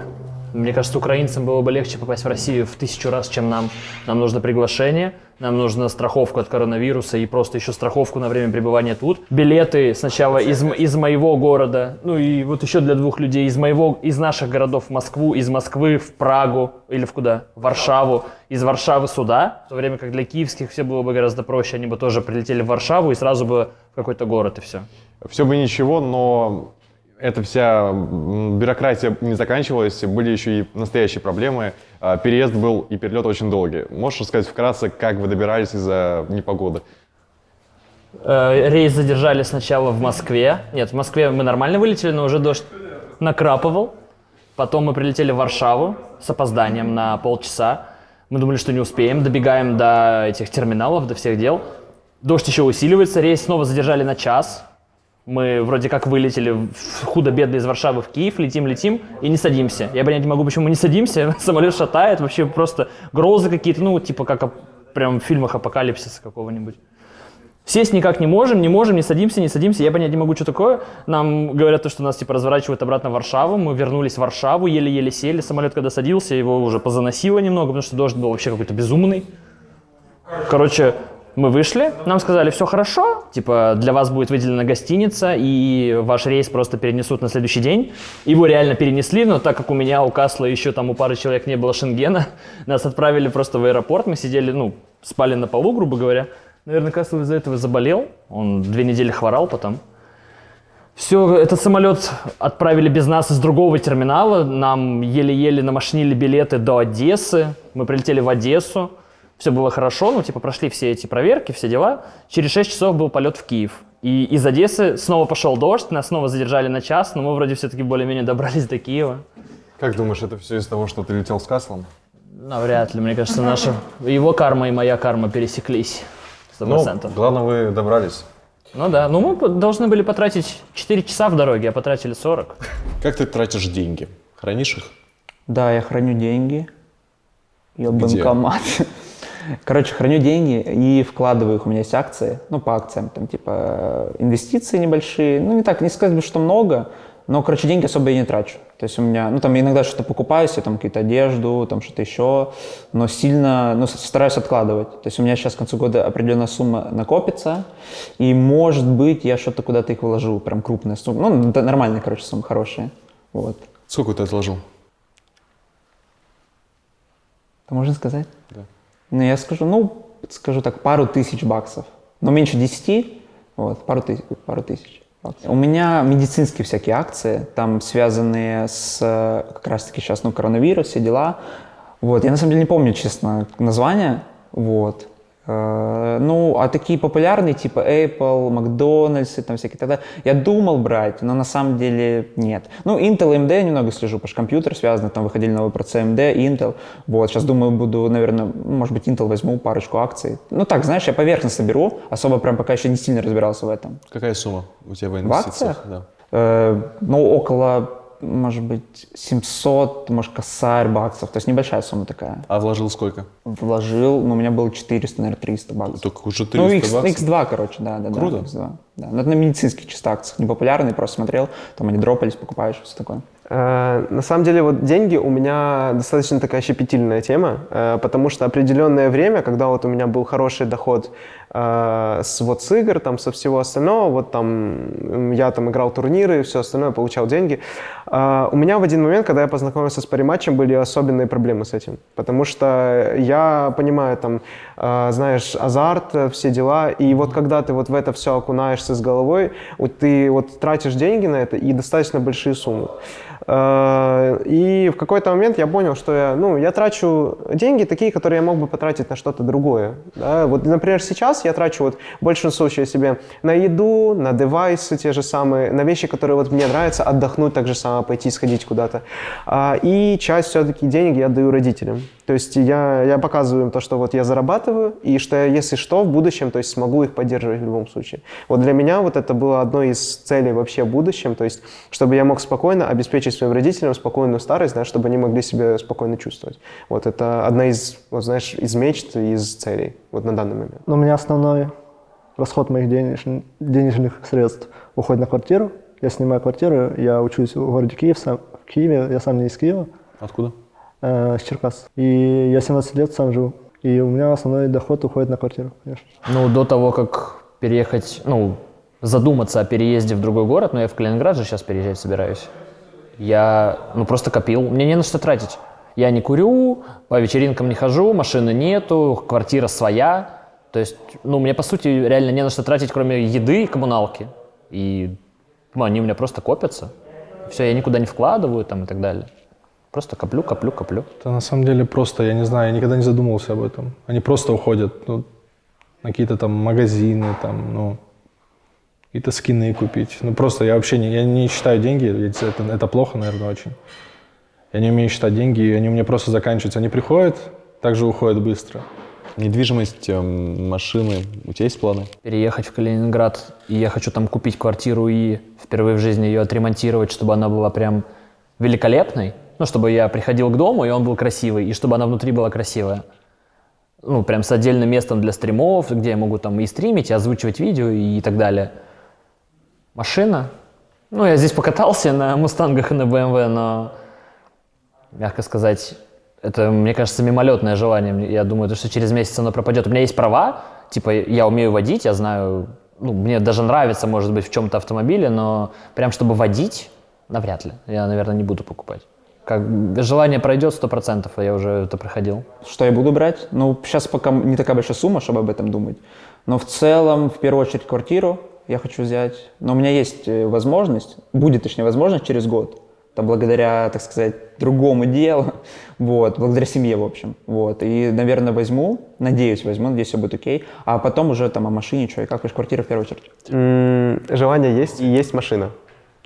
[SPEAKER 2] Мне кажется, украинцам было бы легче попасть в Россию в тысячу раз, чем нам. Нам нужно приглашение, нам нужна страховка от коронавируса и просто еще страховку на время пребывания тут. Билеты сначала из, из моего города, ну и вот еще для двух людей из моего, из наших городов в Москву, из Москвы в Прагу или в куда? В Варшаву. Из Варшавы сюда, в то время как для киевских все было бы гораздо проще, они бы тоже прилетели в Варшаву и сразу бы в какой-то город и все.
[SPEAKER 1] Все бы ничего, но эта вся бюрократия не заканчивалась, были еще и настоящие проблемы. А, Переезд был и перелет очень долгий. Можешь рассказать вкратце, как вы добирались из-за непогоды?
[SPEAKER 2] Э, Рейс задержали сначала в Москве. Нет, в Москве мы нормально вылетели, но уже дождь накрапывал. Потом мы прилетели в Варшаву с опозданием на полчаса. Мы думали, что не успеем. Добегаем до этих терминалов, до всех дел. Дождь еще усиливается. Рейс снова задержали на час. Мы вроде как вылетели худо-бедно из Варшавы в Киев, летим, летим и не садимся. Я понять не могу, почему мы не садимся. Самолет шатает, вообще просто грозы какие-то, ну, типа как прям в фильмах апокалипсиса какого-нибудь. Сесть никак не можем, не можем, не садимся, не садимся. Я понять не могу, что такое. Нам говорят, то, что нас типа разворачивают обратно в Варшаву. Мы вернулись в Варшаву, еле-еле сели. Самолет, когда садился, его уже позаносило немного, потому что дождь был вообще какой-то безумный. Короче, мы вышли, нам сказали, все хорошо, типа для вас будет выделена гостиница, и ваш рейс просто перенесут на следующий день. Его реально перенесли, но так как у меня, у Касла, еще там у пары человек не было шенгена, нас отправили просто в аэропорт, мы сидели, ну, спали на полу, грубо говоря. Наверное, Касл из-за этого заболел, он две недели хворал потом. Все, этот самолет отправили без нас из другого терминала. Нам еле-еле намашнили билеты до Одессы. Мы прилетели в Одессу. Все было хорошо, ну, типа, прошли все эти проверки, все дела. Через 6 часов был полет в Киев. И из Одессы снова пошел дождь, нас снова задержали на час, но мы вроде все-таки более-менее добрались до Киева.
[SPEAKER 1] Как думаешь, это все из-за того, что ты летел с Каслом?
[SPEAKER 2] Навряд ли, мне кажется, наша... Его карма и моя карма пересеклись. Сто
[SPEAKER 1] Ну,
[SPEAKER 2] процентов.
[SPEAKER 1] главное, вы добрались.
[SPEAKER 2] Ну да, ну мы должны были потратить 4 часа в дороге, а потратили 40.
[SPEAKER 1] Как ты тратишь деньги? Хранишь их?
[SPEAKER 8] Да, я храню деньги. Я
[SPEAKER 1] Где?
[SPEAKER 8] банкомат. Короче, храню деньги и вкладываю их. У меня есть акции, ну, по акциям, там, типа, инвестиции небольшие. Ну, не так, не сказать бы, что много, Но, короче, деньги особо я не трачу. То есть у меня, ну, там иногда что-то покупаю себе, там какие-то одежду, там что-то еще, но сильно, ну, стараюсь откладывать. То есть у меня сейчас к концу года определенная сумма накопится, и, может быть, я что-то куда-то их вложу, прям крупная сумма. Ну, это нормальные, короче, суммы, хорошие. Вот.
[SPEAKER 1] Сколько ты отложил?
[SPEAKER 8] Это можно сказать? Да. Ну, я скажу, ну, скажу так, пару тысяч баксов. Но меньше 10, вот, пару тысяч. Пару тысяч. У меня медицинские всякие акции, там связанные с как раз-таки сейчас, ну, коронавирус, все дела. Вот, я на самом деле не помню, честно, название, вот. Э, Ну, а такие популярные, типа Apple, Макдональдс и там всякие тогда, я думал брать, но на самом деле нет. Ну, Intel и AMD я немного слежу, потому что компьютер связан, там выходили новые процессы AMD, Intel. Вот, сейчас думаю, буду, наверное, может быть, Intel возьму парочку акций. Ну, так, знаешь, я поверхностно беру, особо прям пока еще не сильно разбирался в этом.
[SPEAKER 1] Какая сумма у тебя в
[SPEAKER 8] В
[SPEAKER 1] инвестициях?
[SPEAKER 8] акциях?
[SPEAKER 1] Да.
[SPEAKER 8] Э, ну, около, может быть, 700, может, косарь баксов, то есть небольшая сумма такая.
[SPEAKER 1] А вложил сколько?
[SPEAKER 8] Вложил, ну, у меня было 400, наверное, 300 баксов.
[SPEAKER 1] Только уже 300
[SPEAKER 8] Ну, X,
[SPEAKER 1] баксов?
[SPEAKER 8] X2, короче, да, да,
[SPEAKER 1] Круто.
[SPEAKER 8] да. X2, да. Но это на медицинских чисто акциях, непопулярные, просто смотрел, там они дропались, покупаешь, все такое.
[SPEAKER 5] Э, На самом деле, вот деньги у меня достаточно такая щепетильная тема, э, потому что определенное время, когда вот у меня был хороший доход э, с вот с игр, там, со всего остального, вот там я там играл турниры и все остальное, получал деньги, э, у меня в один момент, когда я познакомился с париматчем, были особенные проблемы с этим, потому что я понимаю, там, э, знаешь, азарт, э, все дела, и вот когда ты вот в это все окунаешься с головой, вот ты вот тратишь деньги на это и достаточно большие суммы. Э, И в какой-то момент я понял, что я, ну, я трачу деньги такие, которые я мог бы потратить на что-то другое. Да? Вот, например, сейчас я трачу вот большинство случаев себе на еду, на девайсы те же самые, на вещи, которые вот мне нравятся, отдохнуть так же само, пойти сходить куда-то. А, И часть все-таки денег я отдаю родителям. То есть я, я показываю им то, что вот я зарабатываю, и что я, если что, в будущем, то есть смогу их поддерживать в любом случае. Вот для меня вот это было одной из целей вообще в будущем, то есть чтобы я мог спокойно обеспечить своим родителям спокойную старость, да, чтобы они могли себя спокойно чувствовать. Вот это одна из, вот знаешь, из мечт, из целей вот на данный момент.
[SPEAKER 6] Но у меня основной расход моих денеж- денежных средств уходит на квартиру. Я снимаю квартиру, я учусь в городе Киев, сам, в Киеве, я сам не из Киева,
[SPEAKER 1] Откуда?
[SPEAKER 6] э, с Черкас. И я 17 лет сам живу. И у меня основной доход уходит на квартиру, конечно.
[SPEAKER 2] Ну, до того, как переехать, ну, задуматься о переезде в другой город, ну, я в Калининград же сейчас переезжать собираюсь, я, ну, просто копил, мне не на что тратить. Я не курю, по вечеринкам не хожу, машины нету, квартира своя. То есть, ну, мне, по сути, реально не на что тратить, кроме еды и коммуналки. И ну, они у меня просто копятся. Все, я никуда не вкладываю там и так далее. Просто коплю, коплю, коплю.
[SPEAKER 4] Это на самом деле просто, я не знаю, я никогда не задумывался об этом. Они просто уходят ну, на какие-то там магазины, там, ну, какие-то скины купить. Ну, просто я вообще не, я не считаю деньги, это, это плохо, наверное, очень. Я не умею считать деньги, и они у меня просто заканчиваются. Они приходят, также уходят быстро.
[SPEAKER 1] Недвижимость, эм, машины. У тебя есть планы?
[SPEAKER 2] переехать в Калининград, и я хочу там купить квартиру и впервые в жизни ее отремонтировать, чтобы она была прям великолепной. Ну, чтобы я приходил к дому, и он был красивый, и чтобы она внутри была красивая. Ну, прям с отдельным местом для стримов, где я могу там и стримить, и озвучивать видео, и так далее. Машина. Ну, я здесь покатался на Мустангах и на BMW, но, мягко сказать, это, мне кажется, мимолетное желание. Я думаю, то, что через месяц оно пропадет. У меня есть права, типа я умею водить, я знаю, ну, мне даже нравится, может быть, в чем-то автомобиле, но прям чтобы водить, навряд ли. Я, наверное, не буду покупать. Как желание пройдет сто процентов, а я уже это проходил.
[SPEAKER 8] Что я буду брать? Ну, сейчас пока не такая большая сумма, чтобы об этом думать. Но в целом, в первую очередь, квартиру я хочу взять. Но у меня есть э, возможность, будет, точнее, возможность через год. Это благодаря, так сказать, другому делу, вот, благодаря семье, в общем, вот. И, наверное, возьму, надеюсь, возьму, надеюсь, все будет окей. А потом уже там о машине, что и как, конечно, квартира в первую очередь.
[SPEAKER 5] Желание есть, и есть машина.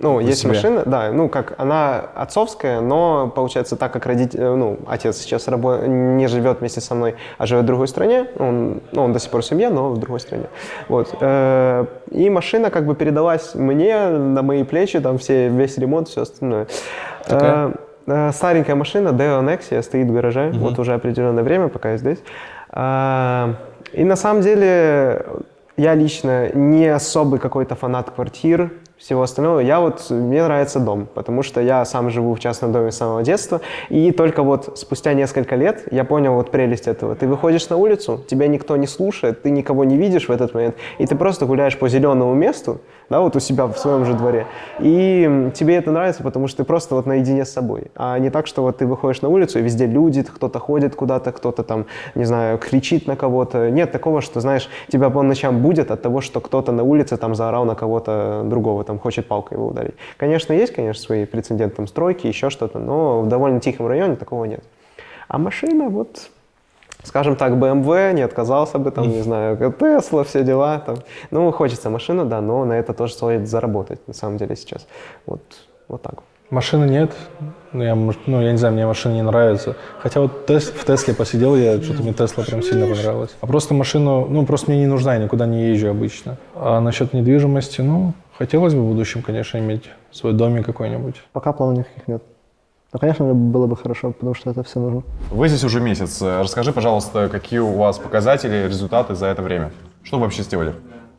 [SPEAKER 5] Ну, есть
[SPEAKER 1] себя.
[SPEAKER 5] машина, да, ну, как она отцовская, но, получается, так как родитель, э, ну, отец сейчас рабо- не живет вместе со мной, а живет в другой стране, он, ну, он до сих пор в семье, но в другой стране, вот. Э, И машина как бы передалась мне, на мои плечи, там все, весь ремонт, все остальное.
[SPEAKER 1] Какая?
[SPEAKER 5] Э, Старенькая машина, Deo Nexia, стоит в гараже, вот уже определенное время, пока я здесь. И на самом деле я лично не особый какой-то фанат квартир всего остального. Я вот, мне нравится дом, потому что я сам живу в частном доме с самого детства, и только вот спустя несколько лет я понял вот прелесть этого. Ты выходишь на улицу, тебя никто не слушает, ты никого не видишь в этот момент, и ты просто гуляешь по зеленому месту, да, вот у себя в своем же дворе, и тебе это нравится, потому что ты просто вот наедине с собой, а не так, что вот ты выходишь на улицу, и везде люди, кто-то ходит куда-то, кто-то там, не знаю, кричит на кого-то. Нет такого, что, знаешь, тебя по ночам будет от того, что кто-то на улице там заорал на кого-то другого, там хочет палкой его ударить. Конечно, есть, конечно, свои прецеденты, там, стройки, еще что-то, но в довольно тихом районе такого нет. А машина, вот, скажем так, BMW, не отказался бы, там, не знаю, Tesla, все дела, там. Ну, хочется машину, да, но на это тоже стоит заработать, на самом деле, сейчас. Вот, вот так.
[SPEAKER 4] Машины нет. Ну я, ну, я не знаю, мне машина не нравится. Хотя вот Тес- в Тесле посидел я, что-то мне Тесла прям сильно понравилась. А просто машину, ну, просто мне не нужна, я никуда не езжу обычно. А насчет недвижимости, ну, хотелось бы в будущем, конечно, иметь свой домик какой-нибудь.
[SPEAKER 6] Пока планов никаких нет. Но, конечно, было бы хорошо, потому что это все нужно.
[SPEAKER 1] Вы здесь уже месяц. Расскажи, пожалуйста, какие у вас показатели, результаты за это время? Что вы вообще сделали?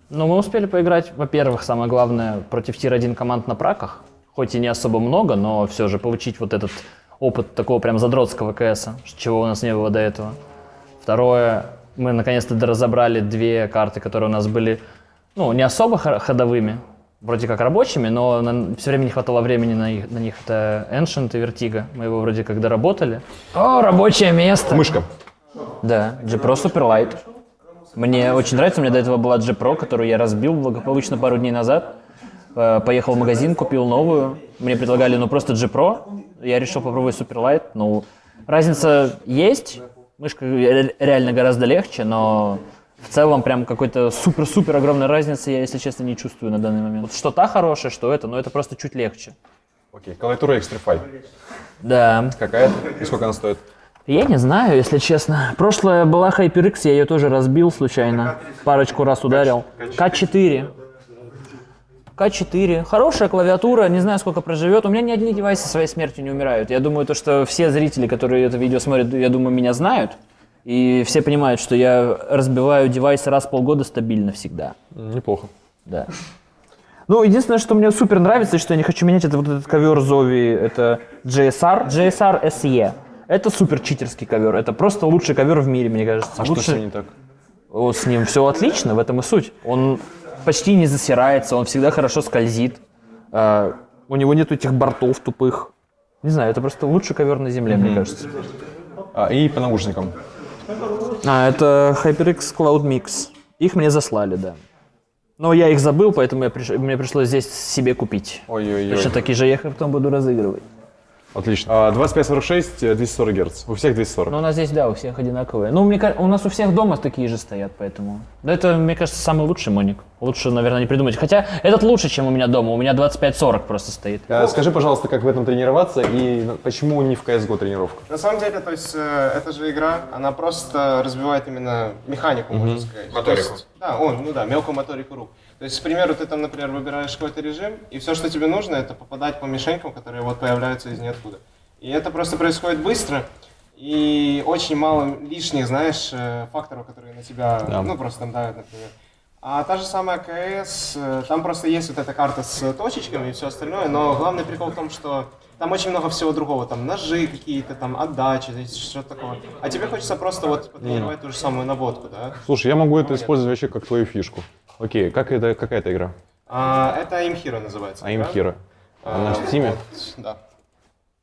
[SPEAKER 2] Ну, мы успели поиграть, во-первых, самое главное, против tier-1 команд на праках. Хоть и не особо много, но все же получить вот этот опыт такого прям задротского КС, чего у нас не было до этого. Второе, мы наконец-то разобрали две карты, которые у нас были, ну, не особо хо- ходовыми, вроде как рабочими, но все время не хватало времени на, их- на них. Это Ancient и Vertigo. Мы его вроде как доработали. О, рабочее место!
[SPEAKER 1] Мышка.
[SPEAKER 2] Да, G Pro Superlight. Мне очень нравится, у меня до этого была G Pro, которую я разбил благополучно пару дней назад. Э, Поехал в магазин, купил новую. Мне предлагали, ну, просто G Pro. Я решил попробовать Superlight. Ну, разница есть. Мышка ре- реально гораздо легче, но в целом прям какой-то супер-супер огромной разницы я, если честно, не чувствую на данный момент. Вот что та хорошая, что это, но это просто чуть легче.
[SPEAKER 1] Окей, клавиатура Xtrify.
[SPEAKER 2] Да.
[SPEAKER 1] Какая? И сколько она стоит?
[SPEAKER 2] Я не знаю, если честно. Прошлая была HyperX, я ее тоже разбил случайно. Парочку раз ударил. К4. К4. Хорошая клавиатура, не знаю, сколько проживет. У меня ни одни девайсы своей смертью не умирают. Я думаю, то, что все зрители, которые это видео смотрят, я думаю, меня знают. И все понимают, что я разбиваю девайсы раз в полгода стабильно всегда.
[SPEAKER 1] Неплохо.
[SPEAKER 2] Да. Ну, единственное, что мне супер нравится, и что я не хочу менять, это вот этот ковер Зови, это GSR, GSR SE. Это супер читерский ковер, это просто лучший ковер в мире, мне кажется.
[SPEAKER 1] А что
[SPEAKER 2] Лучше-
[SPEAKER 1] с ним не так?
[SPEAKER 2] О, с ним все отлично, в этом и суть. Он почти не засирается, он всегда хорошо скользит. А, у него нет этих бортов тупых. Не знаю, это просто лучший ковер на земле, мне кажется.
[SPEAKER 1] А, и по наушникам.
[SPEAKER 2] А, это HyperX Cloud Mix. Их мне заслали, да. Но я их забыл, поэтому я приш- мне пришлось здесь себе купить.
[SPEAKER 1] Ой-ой-ой.
[SPEAKER 2] Точно такие же я их потом буду разыгрывать.
[SPEAKER 1] Отлично. А, 2546, э, 240 Гц. У всех 240.
[SPEAKER 2] Но у нас здесь, да, у всех одинаковые. Ну, мне кажется, у нас у всех дома такие же стоят, поэтому. Да, это, мне кажется, самый лучший моник. Лучше, наверное, не придумать. Хотя этот лучше, чем у меня дома. У меня 25-40 просто стоит.
[SPEAKER 1] А, Скажи, пожалуйста, как в этом тренироваться и почему не в CSGO тренировка?
[SPEAKER 5] На самом деле, то есть, э, эта же игра, она просто развивает именно механику, можно сказать.
[SPEAKER 1] Моторику.
[SPEAKER 5] То есть, да, он, ну да, мелкую моторику рук. То есть, к примеру, ты там, например, выбираешь какой-то режим, и все, что тебе нужно, это попадать по мишенькам, которые вот появляются из ниоткуда. И это просто происходит быстро, и очень мало лишних, знаешь, э, факторов, которые на тебя,
[SPEAKER 1] Да.
[SPEAKER 5] ну, просто там давят, например. А та же самая КС, э, там просто есть вот эта карта с точечками и все остальное, но главный прикол в том, что там очень много всего другого, там ножи какие-то, там отдачи, что-то такое. А тебе хочется просто вот потренировать ту же самую наводку, да?
[SPEAKER 1] Слушай, я могу это использовать вообще как твою фишку. Окей, как это, какая это игра?
[SPEAKER 5] А, это Aim Hero называется. А,
[SPEAKER 1] Она в Steam?
[SPEAKER 5] вот, Да.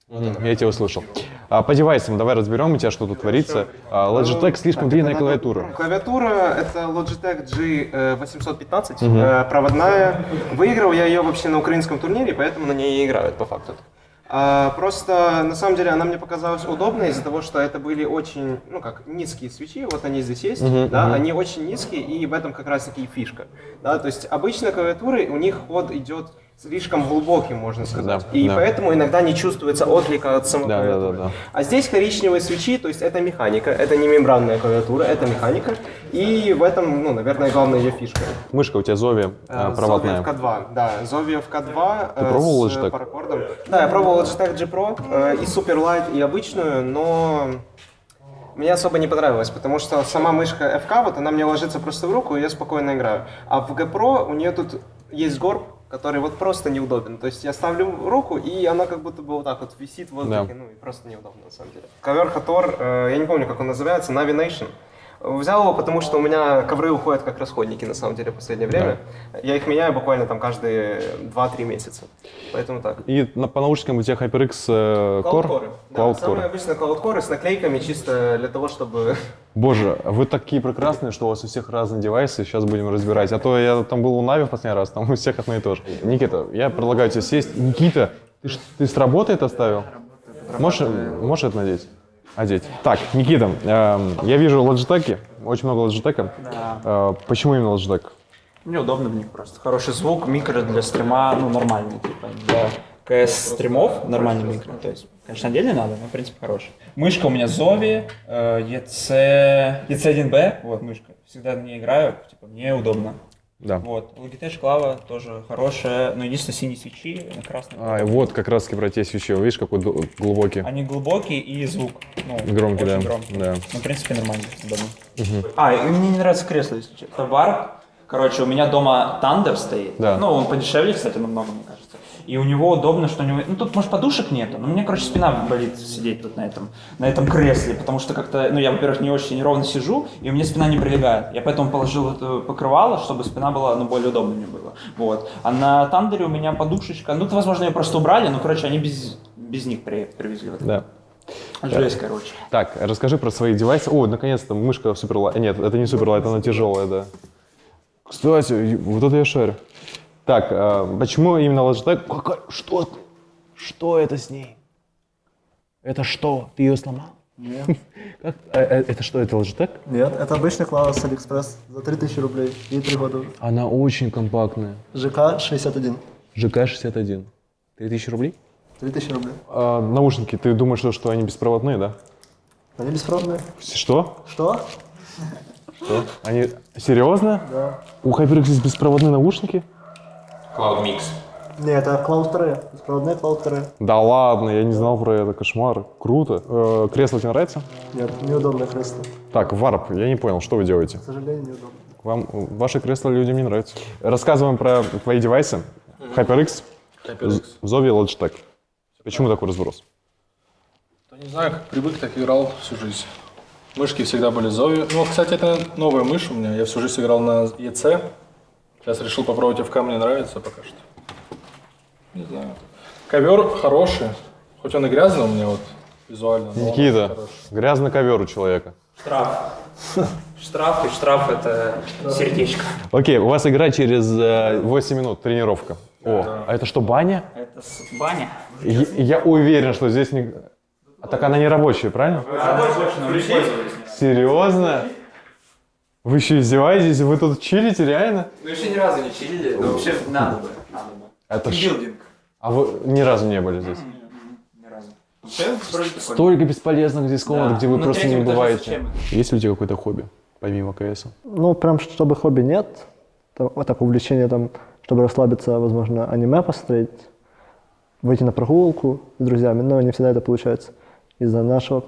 [SPEAKER 1] Мгм, Я тебя услышал. А, по девайсам давай разберем у тебя, что тут творится. А, Logitech слишком длинная клавиатура.
[SPEAKER 5] Клавиатура это Logitech G815, э, проводная. Выиграл я ее вообще на украинском турнире, поэтому на ней и играют по факту. А, просто на самом деле она мне показалась удобной из-за того, что это были очень, ну как, низкие свечи, вот они здесь есть, да, они очень низкие, и в этом как раз таки и фишка. Да, то есть обычно клавиатуры, у них ход идет слишком глубоким, можно сказать.
[SPEAKER 1] Да,
[SPEAKER 5] и
[SPEAKER 1] да.
[SPEAKER 5] поэтому иногда не чувствуется отклика от самой
[SPEAKER 1] Да, да,
[SPEAKER 5] клавиатуры.
[SPEAKER 1] да, да.
[SPEAKER 5] А здесь коричневые свечи, то есть это механика, это не мембранная клавиатура, это механика. И в этом, ну, наверное, главная ее фишка.
[SPEAKER 1] Мышка у тебя а,
[SPEAKER 5] Э,
[SPEAKER 1] проводная.
[SPEAKER 5] Zoviev K2, да, Zoviev K2
[SPEAKER 1] Ты
[SPEAKER 5] э,
[SPEAKER 1] пробовал
[SPEAKER 5] с
[SPEAKER 1] Logitech?
[SPEAKER 5] паракордом. Да, я пробовал Logitech G Pro э, и Superlight, и обычную, но мне особо не понравилось, потому что сама мышка FK, вот она мне ложится просто в руку, и я спокойно играю. А в G Pro у нее тут есть горб, который вот просто неудобен. То есть я ставлю руку, и она как будто бы вот так вот висит в воздухе,
[SPEAKER 1] Да.
[SPEAKER 5] ну и просто неудобно на самом деле. Ковер Хатор, э, я не помню, как он называется, Navi Nation. Взял его, потому что у меня ковры уходят как расходники, на самом деле, в последнее время. Я их меняю буквально там каждые 2-3 месяца. Поэтому так.
[SPEAKER 1] И на, по наушникам у тебя HyperX э, Core?
[SPEAKER 5] Cloud Да,
[SPEAKER 1] Cloud
[SPEAKER 5] самые
[SPEAKER 1] Core.
[SPEAKER 5] обычные Cloud Core с наклейками, чисто для того, чтобы...
[SPEAKER 1] Боже, вы такие прекрасные, что у вас у всех разные девайсы, сейчас будем разбирать. А то я там был у Нави в последний раз, там у всех одно и то же. Никита, я предлагаю тебе сесть. Никита, ты, ты с работы это оставил? Можешь, можешь это надеть? Одеть. Так, Никита, эм, я вижу Logitech, очень много Logitech.
[SPEAKER 8] Да.
[SPEAKER 1] Э, почему именно Logitech?
[SPEAKER 8] Мне удобно в них просто. Хороший звук, микро для стрима, ну, нормальный, типа, для КС-стримов нормальный микро. То есть, конечно, отдельно надо, но, в принципе, хороший. Мышка у меня э, EC, EC1B, вот мышка. Всегда на ней играю, типа, мне удобно.
[SPEAKER 1] Да.
[SPEAKER 8] Вот. Logitech Клава тоже хорошая, но единственное, синие свечи на красном.
[SPEAKER 1] А, и вот как раз таки про те свечи. Видишь, какой глубокий.
[SPEAKER 8] Они глубокие и звук. Ну,
[SPEAKER 1] Громкий,
[SPEAKER 8] очень
[SPEAKER 1] да.
[SPEAKER 8] громкий.
[SPEAKER 1] Да.
[SPEAKER 8] Ну, в принципе, нормально, удобно. А, и мне не нравится кресло, если честно. Это Warp. Короче, у меня дома Thunder стоит.
[SPEAKER 1] Да.
[SPEAKER 8] Ну, он подешевле, кстати, намного, мне кажется. И у него удобно, что у него... Ну, тут, может, подушек нету, но меня, короче, спина болит сидеть тут на этом, на этом кресле, потому что как-то, ну, я, во-первых, не очень ровно сижу, и у меня спина не прилегает. Я поэтому положил это покрывало, чтобы спина была, ну, более удобно мне было. Вот. А на Тандере у меня подушечка, ну, это, возможно, ее просто убрали, но, короче, они без, без них при- привезли. Вот.
[SPEAKER 1] Да.
[SPEAKER 8] Жесть, короче.
[SPEAKER 1] Так, расскажи про свои девайсы. О, наконец-то мышка Superlight. Нет, это не Superlight, она тяжелая, да. Кстати, вот это я шарю. Так, а, почему именно Logitech? Какая- Что? ты? Что это с ней? Это что? Ты ее сломал?
[SPEAKER 6] Нет.
[SPEAKER 1] Как? А, э, Это что, это Logitech?
[SPEAKER 6] Нет, это обычный клава с Алиэкспресс за 3000 рублей. Ей 3 года.
[SPEAKER 1] Она очень компактная.
[SPEAKER 6] GK61.
[SPEAKER 1] GK61. 3000 рублей?
[SPEAKER 6] 3000 рублей.
[SPEAKER 1] А, наушники, ты думаешь, что, что они беспроводные, да?
[SPEAKER 6] Они беспроводные.
[SPEAKER 1] Что?
[SPEAKER 6] Что?
[SPEAKER 1] Что? Они... Серьезно?
[SPEAKER 6] Да.
[SPEAKER 1] У HyperX есть беспроводные наушники?
[SPEAKER 7] Cloud Mix.
[SPEAKER 6] Не, это Cloud 2. Беспроводные Cloud 2.
[SPEAKER 1] Да ладно, я не знал про это, кошмар. Круто. Э, кресло тебе нравится?
[SPEAKER 6] Нет, неудобное кресло.
[SPEAKER 1] Так, варп, я не понял, что вы делаете?
[SPEAKER 6] К сожалению, неудобно.
[SPEAKER 1] Вам ваше кресло людям не нравится. Рассказываем про твои девайсы. HyperX,
[SPEAKER 4] HyperX.
[SPEAKER 1] Zovi, Logitech. Почему такой разброс?
[SPEAKER 4] Да не знаю, как привык, так играл всю жизнь. Мышки всегда были Zowie. Ну, кстати, это новая мышь у меня. Я всю жизнь играл на EC. Сейчас решил попробовать FK, мне нравится пока что. Не знаю. Ковер хороший. Хоть он и грязный у меня вот визуально.
[SPEAKER 1] Никита, грязный ковер у человека.
[SPEAKER 8] Штраф. Штраф и штраф это сердечко.
[SPEAKER 1] Окей, у вас игра через э, 8 минут, тренировка. О, а это что, баня?
[SPEAKER 8] Это баня.
[SPEAKER 1] Я, я уверен, что здесь не... А так она не рабочая, правильно? Серьезно? Вы еще издеваетесь? Вы тут чилите, реально?
[SPEAKER 7] Ну еще ни разу не чилили, но вообще надо бы. Надо бы.
[SPEAKER 1] Это ш-
[SPEAKER 7] Билдинг.
[SPEAKER 1] А вы ни разу не были здесь?
[SPEAKER 7] Ни разу.
[SPEAKER 1] Столько бесполезных здесь комнат,
[SPEAKER 8] Да.
[SPEAKER 1] где вы
[SPEAKER 8] На
[SPEAKER 1] просто не бываете. Есть ли у тебя какое-то хобби, помимо КС?
[SPEAKER 6] Ну, прям чтобы хобби нет. Там, вот так увлечение там, чтобы расслабиться, возможно, аниме посмотреть, выйти на прогулку с друзьями, но не всегда это получается из-за нашего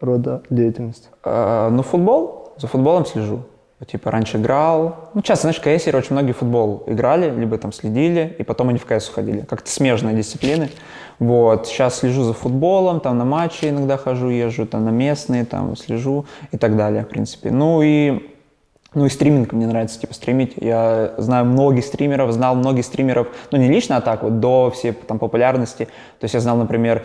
[SPEAKER 6] рода деятельности.
[SPEAKER 8] Э, ну, футбол. За футболом слежу. Типа раньше играл. Ну, часто, знаешь, в КС очень многие футбол играли, либо там следили, и потом они в КС уходили. Как-то смежные дисциплины. Вот. Сейчас слежу за футболом, там на матчи иногда хожу, езжу, там на местные, там слежу и так далее, в принципе. Ну и ну и стриминг мне нравится, типа, стримить. Я знаю многих стримеров, знал многих стримеров, ну, не лично, а так вот, до всей там популярности. То есть я знал, например,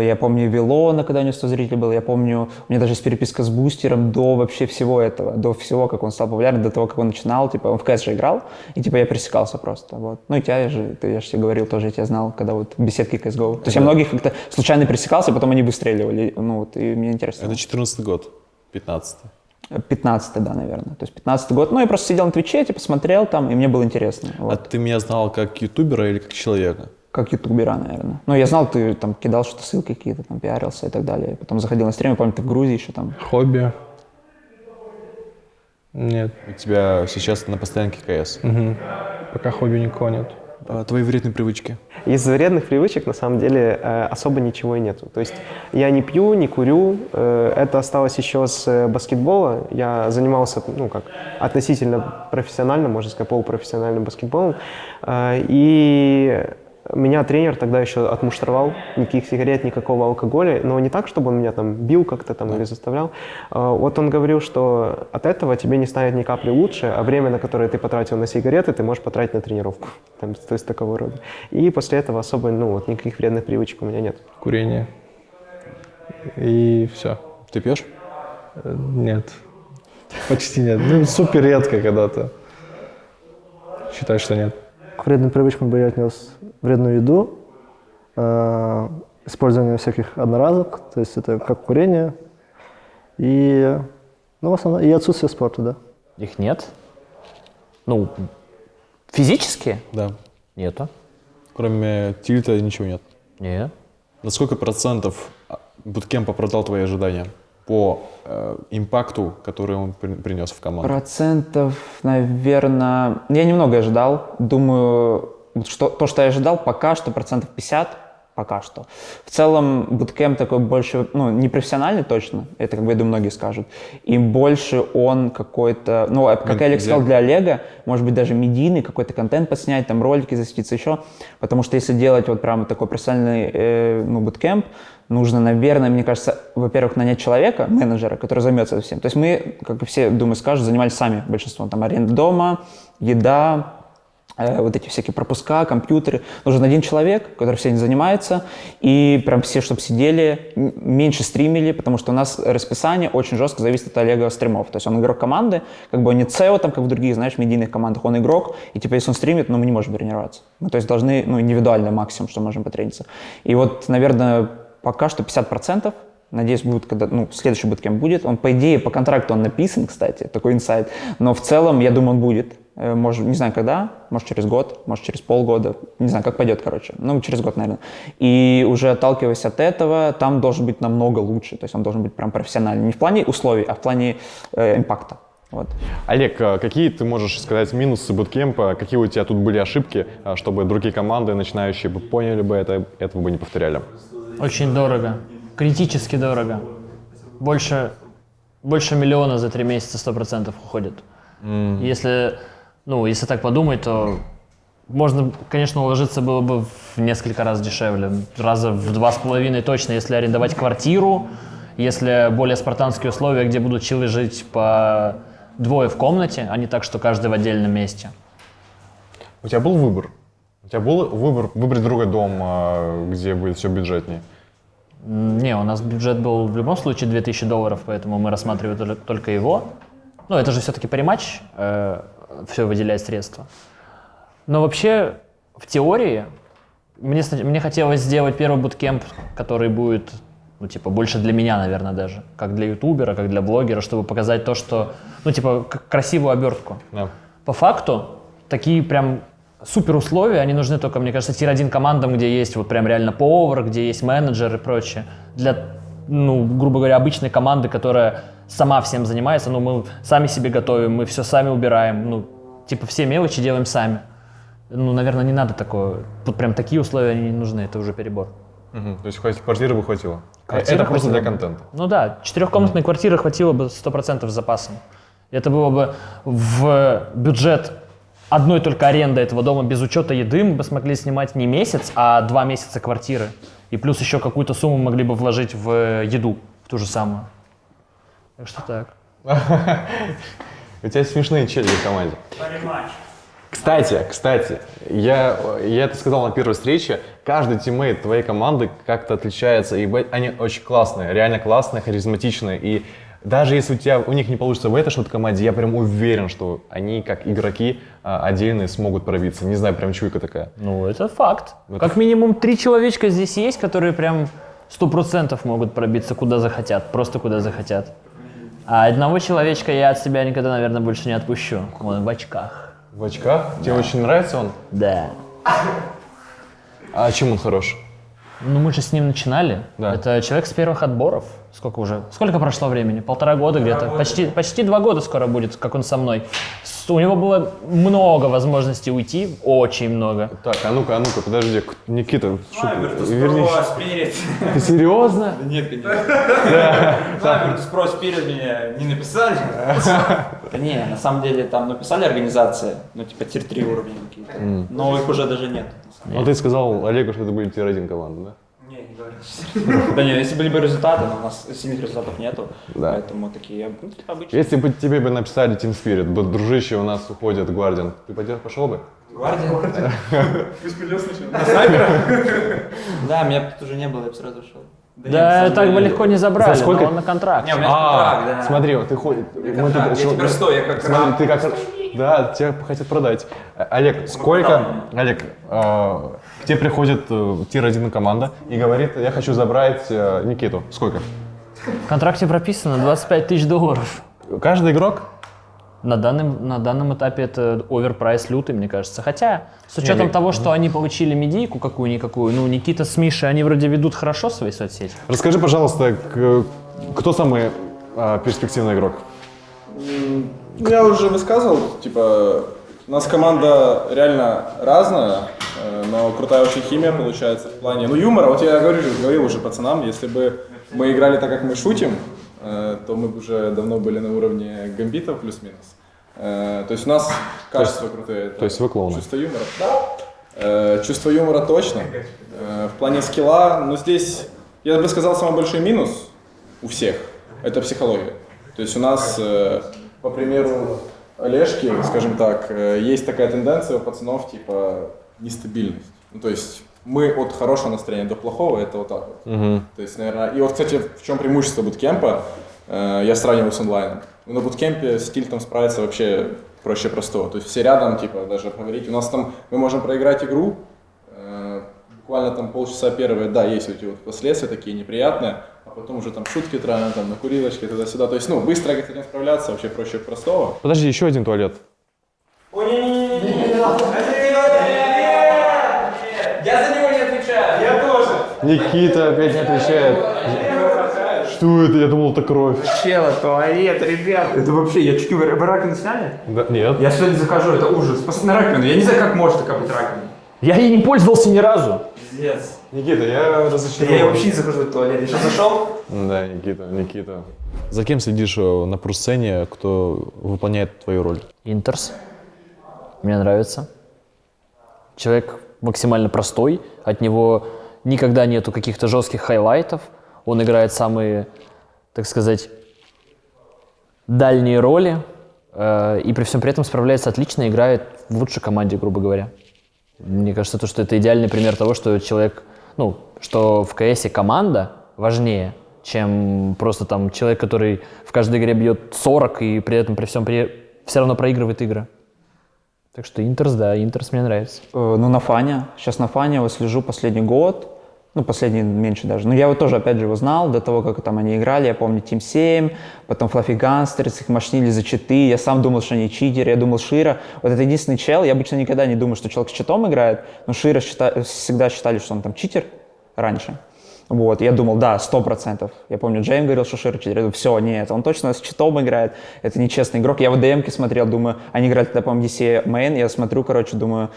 [SPEAKER 8] я помню Вилона, когда у него 100 зрителей было, я помню, у меня даже есть переписка с Бустером до вообще всего этого, до всего, как он стал популярным, до того, как он начинал, типа, он в КС же играл, и, типа, я пересекался просто, вот. Ну, и тебя же, ты, я же тебе говорил тоже, я тебя знал, когда вот в беседке CSGO. То есть я многих как-то случайно пересекался, потом они выстреливали, ну, вот, и мне интересно.
[SPEAKER 1] Это 14 год, 15
[SPEAKER 8] 15 да, наверное. То есть 15 год. Ну, я просто сидел на Твиче, типа, смотрел там, и мне было интересно.
[SPEAKER 1] А
[SPEAKER 8] Вот.
[SPEAKER 1] ты меня знал как ютубера или как человека?
[SPEAKER 8] Как ютубера, наверное. Ну, я знал, ты там кидал что-то, ссылки какие-то, там, пиарился и так далее. Потом заходил на стрим, я помню, ты в Грузии еще там.
[SPEAKER 4] Хобби? Нет.
[SPEAKER 1] У тебя сейчас на постоянке КС.
[SPEAKER 4] Мгм. Пока хобби никого нет.
[SPEAKER 10] А, твои вредные привычки?
[SPEAKER 5] Из вредных привычек на самом деле э, особо ничего и нету. То есть я не пью, не курю. э, это осталось еще с э, баскетбола. Я занимался, ну как, относительно профессионально, можно сказать, полупрофессиональным баскетболом. И меня тренер тогда еще отмуштровал, никаких сигарет, никакого алкоголя, но не так, чтобы он меня там бил как-то там или заставлял. А, Вот он говорил, что от этого тебе не станет ни капли лучше, а время, на которое ты потратил на сигареты, ты можешь потратить на тренировку. Там, то есть такого рода. И после этого особо, ну вот, никаких вредных привычек у меня нет.
[SPEAKER 4] Курение. И все.
[SPEAKER 10] Ты пьешь?
[SPEAKER 4] Нет. Почти нет. Ну, супер редко когда-то. Считаю, что нет.
[SPEAKER 6] К вредным привычкам бы я отнес вредную еду, э, использование всяких одноразок, то есть это как курение, и, ну, в основном, и отсутствие спорта, да.
[SPEAKER 2] Их нет. Ну, физически
[SPEAKER 10] Да.
[SPEAKER 2] нету.
[SPEAKER 10] Кроме тильта ничего нет.
[SPEAKER 2] Нет.
[SPEAKER 10] На сколько процентов а, буткемп оправдал твои ожидания по э, импакту, который он при- принес в команду?
[SPEAKER 8] Процентов, наверное... Я немного ожидал. Думаю, что, то, что я ожидал, пока что процентов 50. Пока что. В целом, буткемп такой больше, ну, не профессиональный точно, это, как бы, я думаю, многие скажут. И больше он какой-то, ну, а, как Олег сказал, для Олега, может быть, даже медийный какой-то контент подснять, там, ролики засветиться еще. Потому что если делать вот прямо такой профессиональный, э, ну, буткемп, нужно, наверное, мне кажется, во-первых, нанять человека, менеджера, который займется всем. То есть мы, как и все, думаю, скажут, занимались сами большинством. Там аренда дома, еда, вот эти всякие пропуска, компьютеры. Нужен один человек, который всем занимается, и прям все, чтобы сидели, меньше стримили, потому что у нас расписание очень жестко зависит от Олега стримов. То есть он игрок команды, как бы он не SEO, там, как в других, знаешь, медийных командах, он игрок, и типа если он стримит, ну мы не можем тренироваться. Мы, то есть должны, ну, индивидуально максимум, что можем потрениться. И вот, наверное, пока что 50%, Надеюсь, будет, когда, ну, следующий буткемп будет. Он, по идее, по контракту он написан, кстати, такой инсайт. Но в целом, я думаю, он будет. Э, Может, не знаю, когда, может, через год, может, через полгода. Не знаю, как пойдет, короче. Ну, через год, наверное. И уже отталкиваясь от этого, там должен быть намного лучше. То есть он должен быть прям профессиональный. Не в плане условий, а в плане э, импакта. Вот.
[SPEAKER 1] Олег, а какие ты можешь сказать минусы буткемпа? Какие у тебя тут были ошибки, а, чтобы другие команды, начинающие, бы поняли бы это, этого бы не повторяли?
[SPEAKER 2] Очень дорого. Критически дорого. Больше, больше миллиона за три месяца сто процентов уходит. Если, ну, если так подумать, то можно, конечно, уложиться было бы в несколько раз дешевле. Раза в два с половиной точно, если арендовать квартиру, если более спартанские условия, где будут чилы жить по двое в комнате, а не так, что каждый в отдельном месте.
[SPEAKER 1] У тебя был выбор? У тебя был выбор выбрать другой дом, а, где будет все бюджетнее?
[SPEAKER 2] Не, у нас бюджет был в любом случае 2000 долларов, поэтому мы рассматривали тол- только его. Ну, это же все-таки париматч, все выделяет средства. Но вообще, в теории, мне, мне хотелось сделать первый буткемп, который будет, ну, типа, больше для меня, наверное, даже. Как для ютубера, как для блогера, чтобы показать то, что, ну, типа, красивую обертку.
[SPEAKER 1] Да.
[SPEAKER 2] По факту, такие прям супер условия, они нужны только, мне кажется, тир-1 командам, где есть вот прям реально повар, где есть менеджер и прочее. Для, ну, грубо говоря, обычной команды, которая сама всем занимается, ну, мы сами себе готовим, мы все сами убираем, ну, типа все мелочи делаем сами. Ну, наверное, не надо такое. Вот прям такие условия не нужны, это уже перебор.
[SPEAKER 1] Мгм. То есть хватит, квартиры бы хватило?
[SPEAKER 2] Квартиры
[SPEAKER 1] это просто для контента.
[SPEAKER 2] Ну да, четырехкомнатной квартиры хватило бы 100% с запасом. Это было бы в бюджет одной только аренды этого дома без учета еды мы бы смогли снимать не месяц, а два месяца квартиры. И плюс еще какую-то сумму могли бы вложить в еду, в ту же самую. Так что так.
[SPEAKER 1] У тебя смешные чели в команде. Кстати, кстати, я, я это сказал на первой встрече, каждый тиммейт твоей команды как-то отличается, и они очень классные, реально классные, харизматичные, и даже если у тебя у них не получится в этой что-то команде, я прям уверен, что они, как игроки, а, отдельные смогут пробиться. Не знаю, прям чуйка такая.
[SPEAKER 2] Ну, это факт.
[SPEAKER 1] Это
[SPEAKER 2] Как минимум три человечка здесь есть, которые прям сто процентов могут пробиться куда захотят, просто куда захотят. А одного человечка я от себя никогда, наверное, больше не отпущу. Он в очках.
[SPEAKER 1] В очках? Тебе очень нравится он?
[SPEAKER 2] Да.
[SPEAKER 1] А чем он хорош?
[SPEAKER 2] Ну, мы же с ним начинали.
[SPEAKER 1] Да.
[SPEAKER 2] Это человек с первых отборов. Сколько уже? Сколько прошло времени? Полтора года где-то. Почти, почти два года скоро будет, как он со мной. С- У него было много возможностей уйти, очень много.
[SPEAKER 1] Так, а ну-ка, а ну-ка, подожди, Никита, шо-
[SPEAKER 7] Virtus
[SPEAKER 1] вернись. Ты серьезно?
[SPEAKER 7] Да нет, конечно. Virtus Pro Spirit меня не написали. Да не, на самом деле там написали организации, ну типа tier-3 уровня какие-то. Но их уже даже нет.
[SPEAKER 1] Ну ты сказал Олегу, что это будет tier-1 команда, да?
[SPEAKER 7] Не, не говорю. Да нет, если были бы результаты, но у нас сильных результатов нету.
[SPEAKER 1] Да.
[SPEAKER 7] Поэтому такие ну, типа, обычные.
[SPEAKER 1] Если бы тебе бы написали Team Spirit, бы, дружище, у нас уходит Гвардиан, ты пойдешь, пошел бы?
[SPEAKER 7] Гвардия.
[SPEAKER 9] Пусть придет сначала.
[SPEAKER 7] Да, меня тут уже не было, я бы сразу шел.
[SPEAKER 2] Да,
[SPEAKER 7] нет, на самом
[SPEAKER 2] так бы легко не забрали,
[SPEAKER 1] За сколько?
[SPEAKER 2] но он на контракте.
[SPEAKER 7] Не, у меня контракт, да.
[SPEAKER 1] смотри, вот ты ходишь...
[SPEAKER 7] контракт, я теперь стой, я как
[SPEAKER 1] Смотри,
[SPEAKER 7] раб.
[SPEAKER 1] ты как... Да, тебя хотят продать. Олег, сколько... Олег, э, к тебе приходит э, тир-1 команда и говорит, я хочу забрать э, Никиту. Сколько?
[SPEAKER 2] В контракте прописано 25 тысяч долларов.
[SPEAKER 1] Каждый игрок?
[SPEAKER 2] На данном, на данном этапе это оверпрайс лютый, мне кажется. Хотя, с учетом
[SPEAKER 1] Не,
[SPEAKER 2] того, что они получили медийку какую-никакую, ну, Никита с Мишей, они вроде ведут хорошо свои соцсети.
[SPEAKER 1] Расскажи, пожалуйста, кто самый э, перспективный игрок?
[SPEAKER 11] Ну, Я уже высказывал, типа, у нас команда реально разная, э, но крутая очень химия получается в плане, ну, юмора. Вот я говорю, говорил уже пацанам, если бы мы играли так, как мы шутим, э, то мы бы уже давно были на уровне гамбитов плюс-минус. Э, То есть у нас качество крутое.
[SPEAKER 1] то есть вы клоуны?
[SPEAKER 11] Чувство юмора. Да. Чувство юмора точно. В плане скилла, ну, здесь, я бы сказал, самый большой минус у всех – это психология. То есть у нас, по примеру Олежки, скажем так, э, есть такая тенденция у пацанов, типа, нестабильность. Ну, то есть мы от хорошего настроения до плохого – это вот так вот. То есть, наверное, и вот, кстати, в чем преимущество буткемпа, э, я сравниваю с онлайном. На буткемпе с тильтом справиться вообще проще простого. То есть все рядом, типа, даже поговорить. У нас там, мы можем проиграть игру, э, буквально там полчаса первые, да, есть вот эти вот последствия такие неприятные, потом уже там шутки травим, там на курилочке, туда-сюда. То есть, ну, быстро с этим справляться вообще проще простого.
[SPEAKER 1] Подожди, еще один туалет.
[SPEAKER 7] Я за него не отвечаю. Я тоже.
[SPEAKER 1] Никита опять не отвечает. Что это? Я думал, это кровь.
[SPEAKER 7] Чела, туалет, ребят. Это вообще, я чуть вы раковину сняли?
[SPEAKER 1] Да, нет.
[SPEAKER 7] Я сегодня захожу, это ужас. Посмотри на раковину. Я не знаю, как может такая быть раковина.
[SPEAKER 2] Я ей не пользовался ни разу.
[SPEAKER 7] Пиздец.
[SPEAKER 1] Никита, я разочарован.
[SPEAKER 7] я вообще не захожу в туалет. Я сейчас зашел.
[SPEAKER 1] Да, Никита, Никита.
[SPEAKER 10] За кем следишь э, на пресс-сцене, кто выполняет твою роль?
[SPEAKER 2] Интерс. Мне нравится. Человек максимально простой. От него никогда нету каких-то жестких хайлайтов. Он играет самые, так сказать, дальние роли. э, И при всем при этом справляется отлично, играет в лучшей команде, грубо говоря. Мне кажется, то, что это идеальный пример того, что человек, ну, что в КСе команда важнее, чем просто там человек, который в каждой игре бьет 40 и при этом при всем при... все равно проигрывает игры. Так что Интерс, да, Интерс мне нравится.
[SPEAKER 8] Э, Ну, на фане. Сейчас на фане его слежу последний год. Ну, последний меньше даже. Но я вот тоже, опять же, его знал до того, как там они играли. Я помню Team 7, потом Fluffy Gunsters, их мощнили за читы. Я сам думал, что они читеры, я думал Шира. Вот это единственный чел. Я обычно никогда не думаю, что человек с читом играет, но Шира счита- всегда считали, что он там читер раньше. Вот, я думал, да, сто процентов. Я помню, Джейм говорил, что Шира читер. Я думаю, все, нет, он точно с читом играет. Это нечестный игрок. Я в ДМке смотрел, думаю, они играли тогда, по-моему, ESEA Main. Я смотрю, короче, думаю,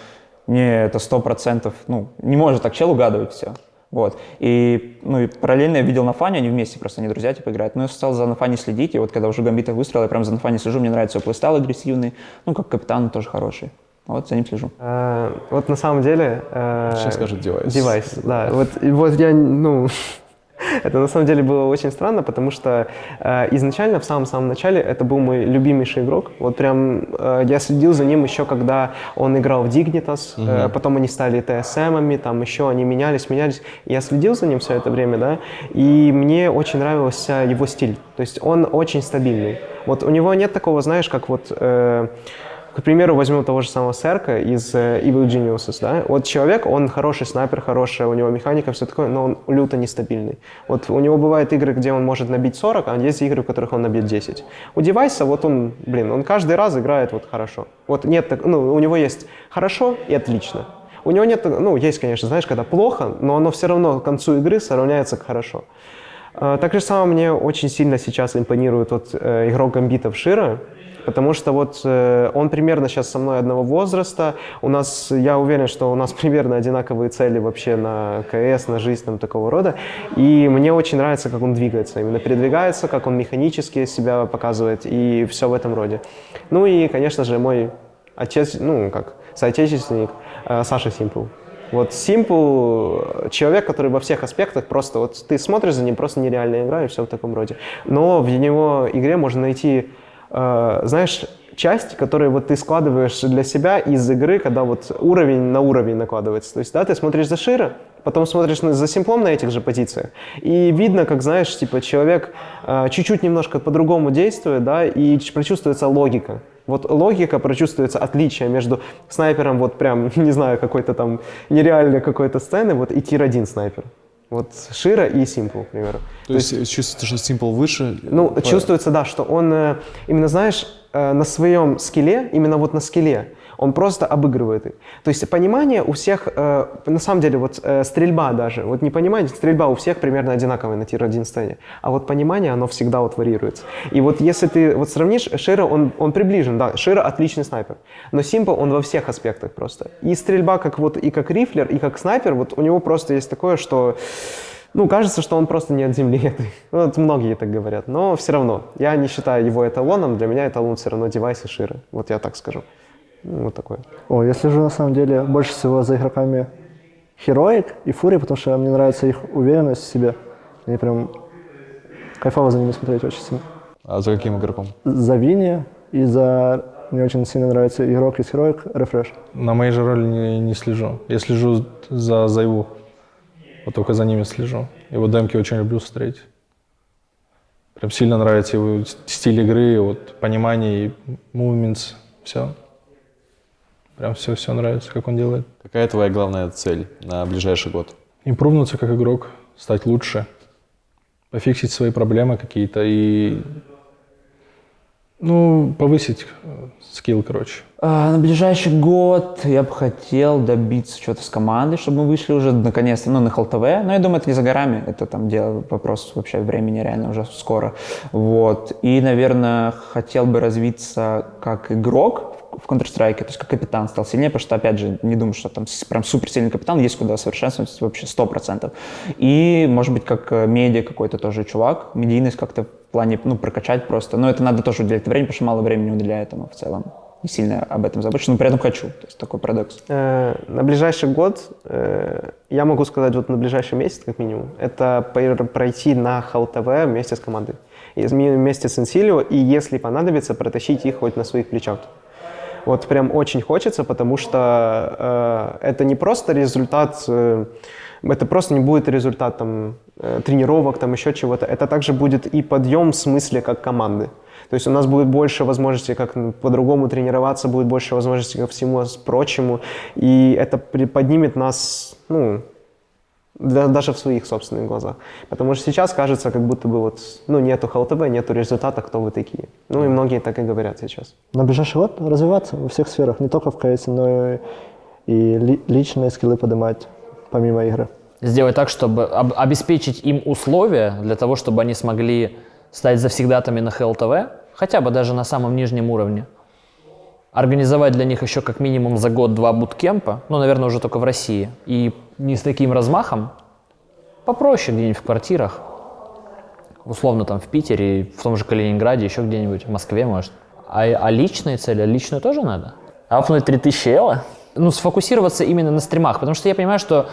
[SPEAKER 8] не, это сто процентов. Ну, не может так чел угадывать все. Вот. И, ну, и параллельно я видел нафани, они вместе просто, они друзья, типа, играют. Но я стал за нафани следить, и вот когда уже Гамбитов выстрелил, я прям за нафани слежу, мне нравится его playstyle агрессивный, ну, как капитан он тоже хороший. Вот, за ним слежу.
[SPEAKER 5] Э, Вот на самом деле... э,
[SPEAKER 10] Сейчас скажет девайс.
[SPEAKER 5] Девайс, да. Вот, и вот я, ну, это на самом деле было очень странно, потому что э, изначально, в самом-самом начале, это был мой любимейший игрок. Вот прям э, я следил за ним еще, когда он играл в Dignitas, э, потом они стали TSM-ами, там еще они менялись, менялись. Я следил за ним все это время, да, и мне очень нравился его стиль. То есть он очень стабильный. Вот у него нет такого, знаешь, как вот... э, к примеру, возьмем того же самого Серка из э, Evil Geniuses, да? Вот человек, он хороший снайпер, хорошая у него механика, все такое, но он люто нестабильный. Вот у него бывают игры, где он может набить 40, а есть игры, в которых он набьет 10. У девайса, вот он, блин, он каждый раз играет вот хорошо. Вот нет, так- ну, у него есть хорошо и отлично. У него нет, ну, есть, конечно, знаешь, когда плохо, но оно все равно к концу игры сравняется к хорошо. Э, Так же самое мне очень сильно сейчас импонирует вот э, игрок гамбитов Шира, потому что вот э, он примерно сейчас со мной одного возраста. У нас, я уверен, что у нас примерно одинаковые цели вообще на КС, на жизнь там такого рода. И мне очень нравится, как он двигается, именно передвигается, как он механически себя показывает и все в этом роде. Ну и, конечно же, мой отец, ну как, соотечественник э, Саша Симпл. Вот Simple человек, который во всех аспектах просто вот ты смотришь за ним, просто нереальная игра и все в таком роде. Но в его игре можно найти, э, знаешь, части, которые вот ты складываешь для себя из игры, когда вот уровень на уровень накладывается. То есть, да, ты смотришь за Шира, потом смотришь на- за симплом на этих же позициях, и видно, как, знаешь, типа человек э, чуть-чуть немножко по-другому действует, да, и прочувствуется логика. Вот логика, прочувствуется отличие между снайпером, вот прям, не знаю, какой-то там нереальной какой-то сцены, вот и тир-1 снайпер. Вот Шира и Симпл, к примеру.
[SPEAKER 10] То, есть, чувствуется, что Simple выше?
[SPEAKER 5] Ну,
[SPEAKER 10] по-
[SPEAKER 5] чувствуется, да, что он э, именно, знаешь, э, на своем скилле, именно вот на скилле, он просто обыгрывает их. То есть понимание у всех, э, на самом деле, вот э, стрельба даже, вот не понимание, стрельба у всех примерно одинаковая на тир-1 сцене, а вот понимание, оно всегда вот варьируется. И вот если ты вот сравнишь, Шира, он, он приближен, да, Шира отличный снайпер, но Симпл, он во всех аспектах просто. И стрельба как вот, и как рифлер, и как снайпер, вот у него просто есть такое, что ну, кажется, что он просто не от земли. Вот многие так говорят. Но все равно, я не считаю его эталоном. Для меня эталон все равно девайс и ширы. Вот я так скажу. Ну, вот такое.
[SPEAKER 6] О, я слежу на самом деле больше всего за игроками Heroic и Fury, потому что мне нравится их уверенность в себе. Мне прям кайфово за ними смотреть очень сильно.
[SPEAKER 10] А за каким игроком?
[SPEAKER 6] За Винни и за... Мне очень сильно нравится игрок из Heroic, Refresh.
[SPEAKER 4] На моей же роли не, не слежу. Я слежу за Зайву. Вот только за ними слежу. Его демки очень люблю смотреть. Прям сильно нравится его стиль игры, вот понимание и movements, все. Прям все-все нравится, как он делает.
[SPEAKER 10] Какая твоя главная цель на ближайший год?
[SPEAKER 4] Импрувнуться как игрок, стать лучше, пофиксить свои проблемы какие-то и, ну, повысить э, скилл, короче.
[SPEAKER 8] А, на ближайший год я бы хотел добиться чего-то с командой, чтобы мы вышли уже наконец-то ну, на ХЛТВ. Но я думаю, это не за горами, это там дело, вопрос вообще времени реально уже скоро. Вот. И, наверное, хотел бы развиться как игрок в Counter-Strike, то есть как капитан стал сильнее, потому что, опять же, не думаю, что там прям супер сильный капитан, есть куда совершенствовать вообще 100%. И, может быть, как э, медиа какой-то тоже чувак, медийность как-то в плане, ну, прокачать просто. Но это надо тоже уделять время, потому что мало времени уделяю этому в целом. Не сильно об этом забочусь, но при этом хочу. То есть такой парадокс.
[SPEAKER 5] Э, на ближайший год, э, я могу сказать, вот на ближайший месяц, как минимум, это пройти на ХЛТВ вместе с командой. И вместе с Инсилио, и если понадобится, протащить их хоть на своих плечах. Вот прям очень хочется, потому что э, это не просто результат, э, это просто не будет результат там, э, тренировок, там еще чего-то. Это также будет и подъем в смысле как команды. То есть у нас будет больше возможностей, как по-другому тренироваться, будет больше возможностей ко всему прочему. И это поднимет нас, ну, даже в своих собственных глазах. Потому что сейчас кажется, как будто бы вот, ну, нету ХЛТБ, нету результата, кто вы такие. Ну, и многие так и говорят сейчас.
[SPEAKER 6] На ближайший год развиваться во всех сферах, не только в КС, но и, и ли- личные скиллы поднимать, помимо игры.
[SPEAKER 2] Сделать так, чтобы об- обеспечить им условия для того, чтобы они смогли стать завсегдатами на ХЛТВ, хотя бы даже на самом нижнем уровне. Организовать для них еще как минимум за год-два буткемпа, ну, наверное, уже только в России, и не с таким размахом, попроще где-нибудь в квартирах, условно там в Питере, в том же Калининграде, еще где-нибудь, в Москве, может. А, а личные цели, личную тоже надо? Апнуть 3000 эла? Ну, сфокусироваться именно на стримах, потому что я понимаю, что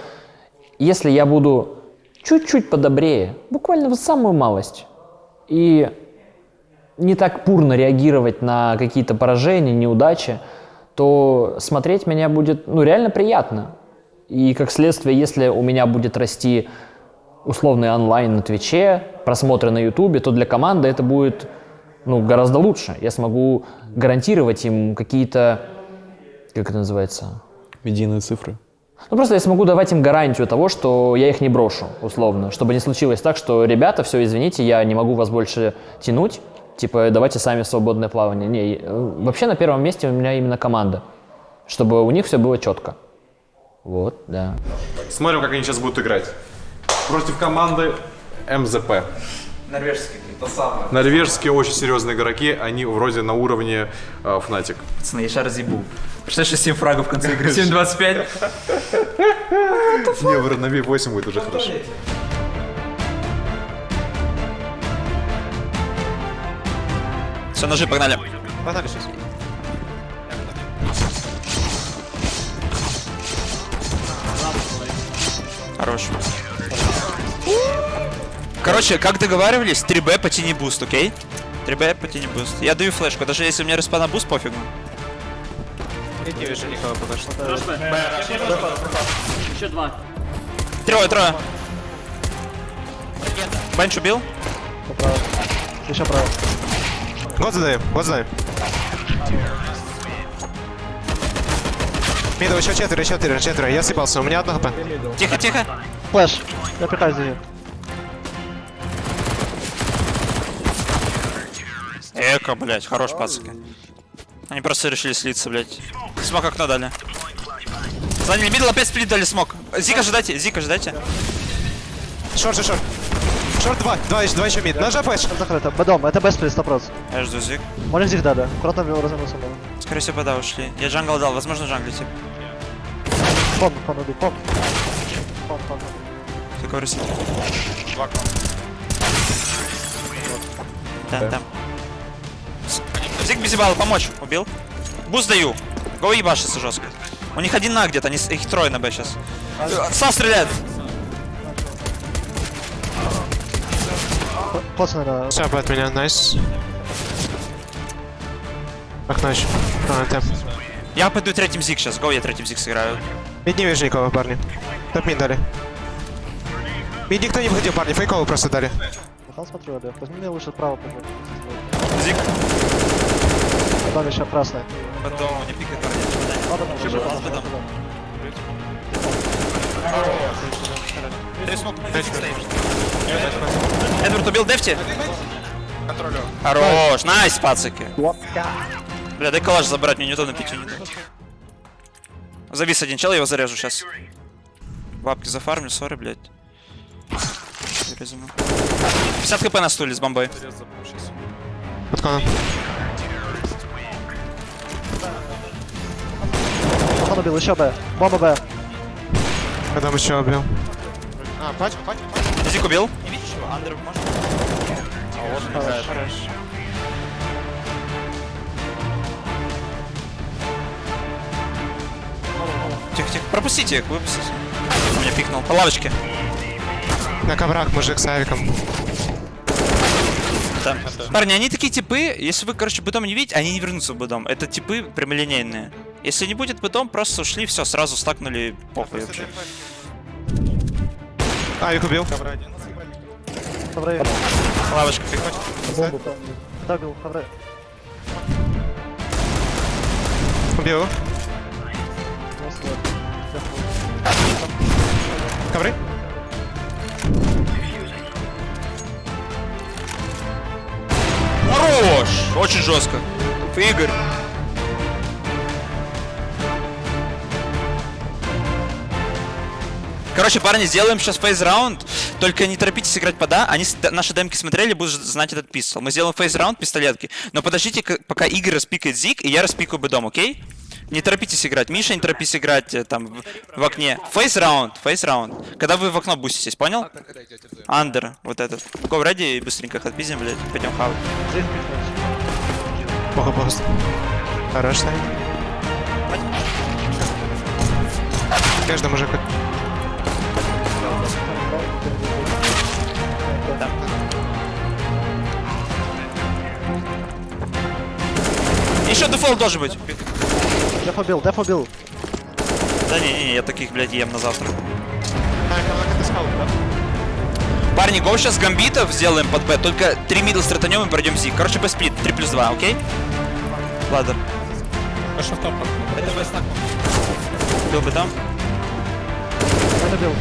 [SPEAKER 2] если я буду чуть-чуть подобрее, буквально вот самую малость, и не так бурно реагировать на какие-то поражения, неудачи, то смотреть меня будет ну, реально приятно. И как следствие, если у меня будет расти условный онлайн на Твиче, просмотры на Ютубе, то для команды это будет ну, гораздо лучше. Я смогу гарантировать им какие-то, как это называется,
[SPEAKER 10] Медийные цифры.
[SPEAKER 2] ну, просто я смогу давать им гарантию того, что я их не брошу, условно. Чтобы не случилось так, что, ребята, все, извините, я не могу вас больше тянуть. Типа, давайте сами свободное плавание. Не, э, вообще на первом месте у меня именно команда. Чтобы у них все было четко. Вот, да.
[SPEAKER 1] Смотрим, как они сейчас будут играть. Против команды МЗП.
[SPEAKER 12] Норвежский, то самое.
[SPEAKER 1] Норвежские очень серьезные игроки, они вроде на уровне э, Fnatic.
[SPEAKER 12] Пацаны, я сейчас разъебу. Представляешь, что 7 фрагов в конце игры? 7-25.
[SPEAKER 1] Не, в- на 8 будет уже хорошо.
[SPEAKER 12] Все, ножи, погнали.
[SPEAKER 13] Погнали сейчас.
[SPEAKER 12] Хорош. Короче, как договаривались, 3Б потяни буст, окей? 3Б потяни буст. Я даю флешку, даже если у меня респана буст, пофигу.
[SPEAKER 13] Не вижу никого пока что.
[SPEAKER 2] Еще два.
[SPEAKER 12] Трое, трое. Бенч убил?
[SPEAKER 14] Еще право.
[SPEAKER 13] Год задаем, год задаем. Мидов еще четверо, четверо, четверо. Я съебался, у меня одно хп.
[SPEAKER 12] Тихо, тихо.
[SPEAKER 14] Флэш. Я пихаю за нее.
[SPEAKER 12] Эко, блядь, хорош, пацаны. Они просто решили слиться, блядь. Смок окно дали. Заняли мидл, опять сплит дали смок. Зик ожидайте, Зик ожидайте.
[SPEAKER 13] Шорт, шорт, шорт. Шорт два, два еще, два еще мид. Нажа флеш.
[SPEAKER 14] Закрыто. Бедом, это без плюс 100%.
[SPEAKER 12] Я жду Зик.
[SPEAKER 14] Можно здесь дали. Аккуратно вел развернулся. было.
[SPEAKER 12] Скорее всего, да, ушли. Я джангл дал, возможно, джанглите.
[SPEAKER 14] Пон, пон убил, пон. Пон, пон.
[SPEAKER 12] Ты говоришь. Там, там. Зиг безибал, помочь. Убил. Буст даю. Го ебашится жестко. У них один на где-то, их трое на Б сейчас. Са стреляет.
[SPEAKER 14] Классно, наверное.
[SPEAKER 13] Все, от меня, найс. Окно еще. А, там.
[SPEAKER 12] Я пойду третьим Зиг сейчас. Го, я третьим Зиг сыграю.
[SPEAKER 13] Мид не вижу никого, парни. Топ мид дали. Мид никто не выходил, парни, фейковый просто дали.
[SPEAKER 14] Там смотрю, Олег. Возьми мне лучше право пойдем.
[SPEAKER 12] Зиг.
[SPEAKER 14] Там еще красный.
[SPEAKER 12] Потом не пикает.
[SPEAKER 14] Ладно, там уже.
[SPEAKER 12] Ладно, Эдвард убил Дефти? Хорош, найс, пацаки. Бля, дай калаш забрать, мне неудобно пить не Завис один чел, я его зарежу сейчас. Бабки зафармлю, сори, блядь. Резану. 50 хп на стуле с бомбой.
[SPEAKER 13] Коном.
[SPEAKER 14] Он убил, еще Б. Бомба Б.
[SPEAKER 13] Потом еще убил. А, пачка, пачка, пачка.
[SPEAKER 12] Зик убил. Тихо, тихо. Пропустите их, выпустите. Меня пикнул. По лавочке.
[SPEAKER 13] На коврах мужик с авиком.
[SPEAKER 12] Там. Парни, они такие типы, если вы, короче, бытом не видите, они не вернутся в бытом. Это типы прямолинейные. Если не будет бытом, просто ушли, все, сразу стакнули похуй вообще.
[SPEAKER 13] Авик убил.
[SPEAKER 14] Хаврей.
[SPEAKER 12] Лавочка приходит.
[SPEAKER 14] Бомбу. Да, убил. Хаврей.
[SPEAKER 13] Убил. Ковры.
[SPEAKER 12] Хорош! Очень жестко. Игорь. Короче, парни, сделаем сейчас фейс-раунд. Только не торопитесь играть по да. Они наши демки смотрели, будут знать этот пистол. Мы сделаем фейс-раунд пистолетки. Но подождите, пока Игорь распикает зиг, и я распикаю бедом, окей? Не торопитесь играть. Миша, не торопись играть э, там в, в окне. Фейс-раунд, фейс-раунд. Когда вы в окно буститесь, понял? Андер, вот этот. Го ради быстренько их отпиздим, блядь. Пойдем хавать.
[SPEAKER 13] Плохо пост. Хорош. Каждый мужик.
[SPEAKER 12] Еще дефолт должен быть.
[SPEAKER 14] Деф убил, деф убил.
[SPEAKER 12] Да не, не, я таких, блядь, ем на завтра. Парни, го сейчас гамбитов сделаем под Б, только 3 мидл стратанем и пройдем зиг. Короче, Б сплит, 3 плюс 2, окей? Ладно. Это Б стак. Был бы там.
[SPEAKER 14] Он убил.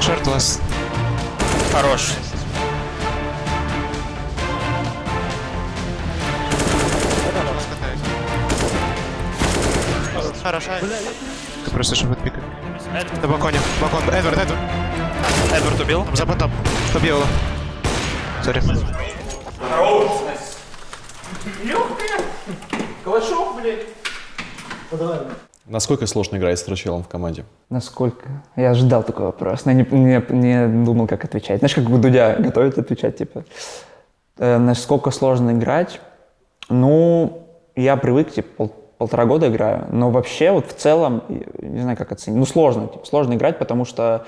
[SPEAKER 13] Шорт ласт.
[SPEAKER 12] Хорош.
[SPEAKER 13] Хорошо. Слышен будет пикать. На балконе. Балкон. Эдвард, Эдвард. Эдвард убил. За бантом. Убил его. Сори.
[SPEAKER 7] Легкая. Калашов, блядь.
[SPEAKER 10] Насколько сложно играть с Трачелом в команде?
[SPEAKER 8] Насколько? Я ожидал такой вопрос, но не, не, не думал, как отвечать. Знаешь, как у Дудя готовит отвечать, типа, э, насколько сложно играть? Ну, я привык, типа, пол- полтора года играю, но вообще вот в целом, не знаю, как оценить, ну, сложно, типа, сложно играть, потому что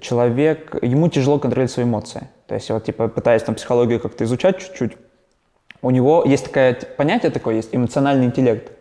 [SPEAKER 8] человек, ему тяжело контролировать свои эмоции. То есть, вот, типа, пытаясь там психологию как-то изучать чуть-чуть, у него есть такое т- понятие такое, есть эмоциональный интеллект.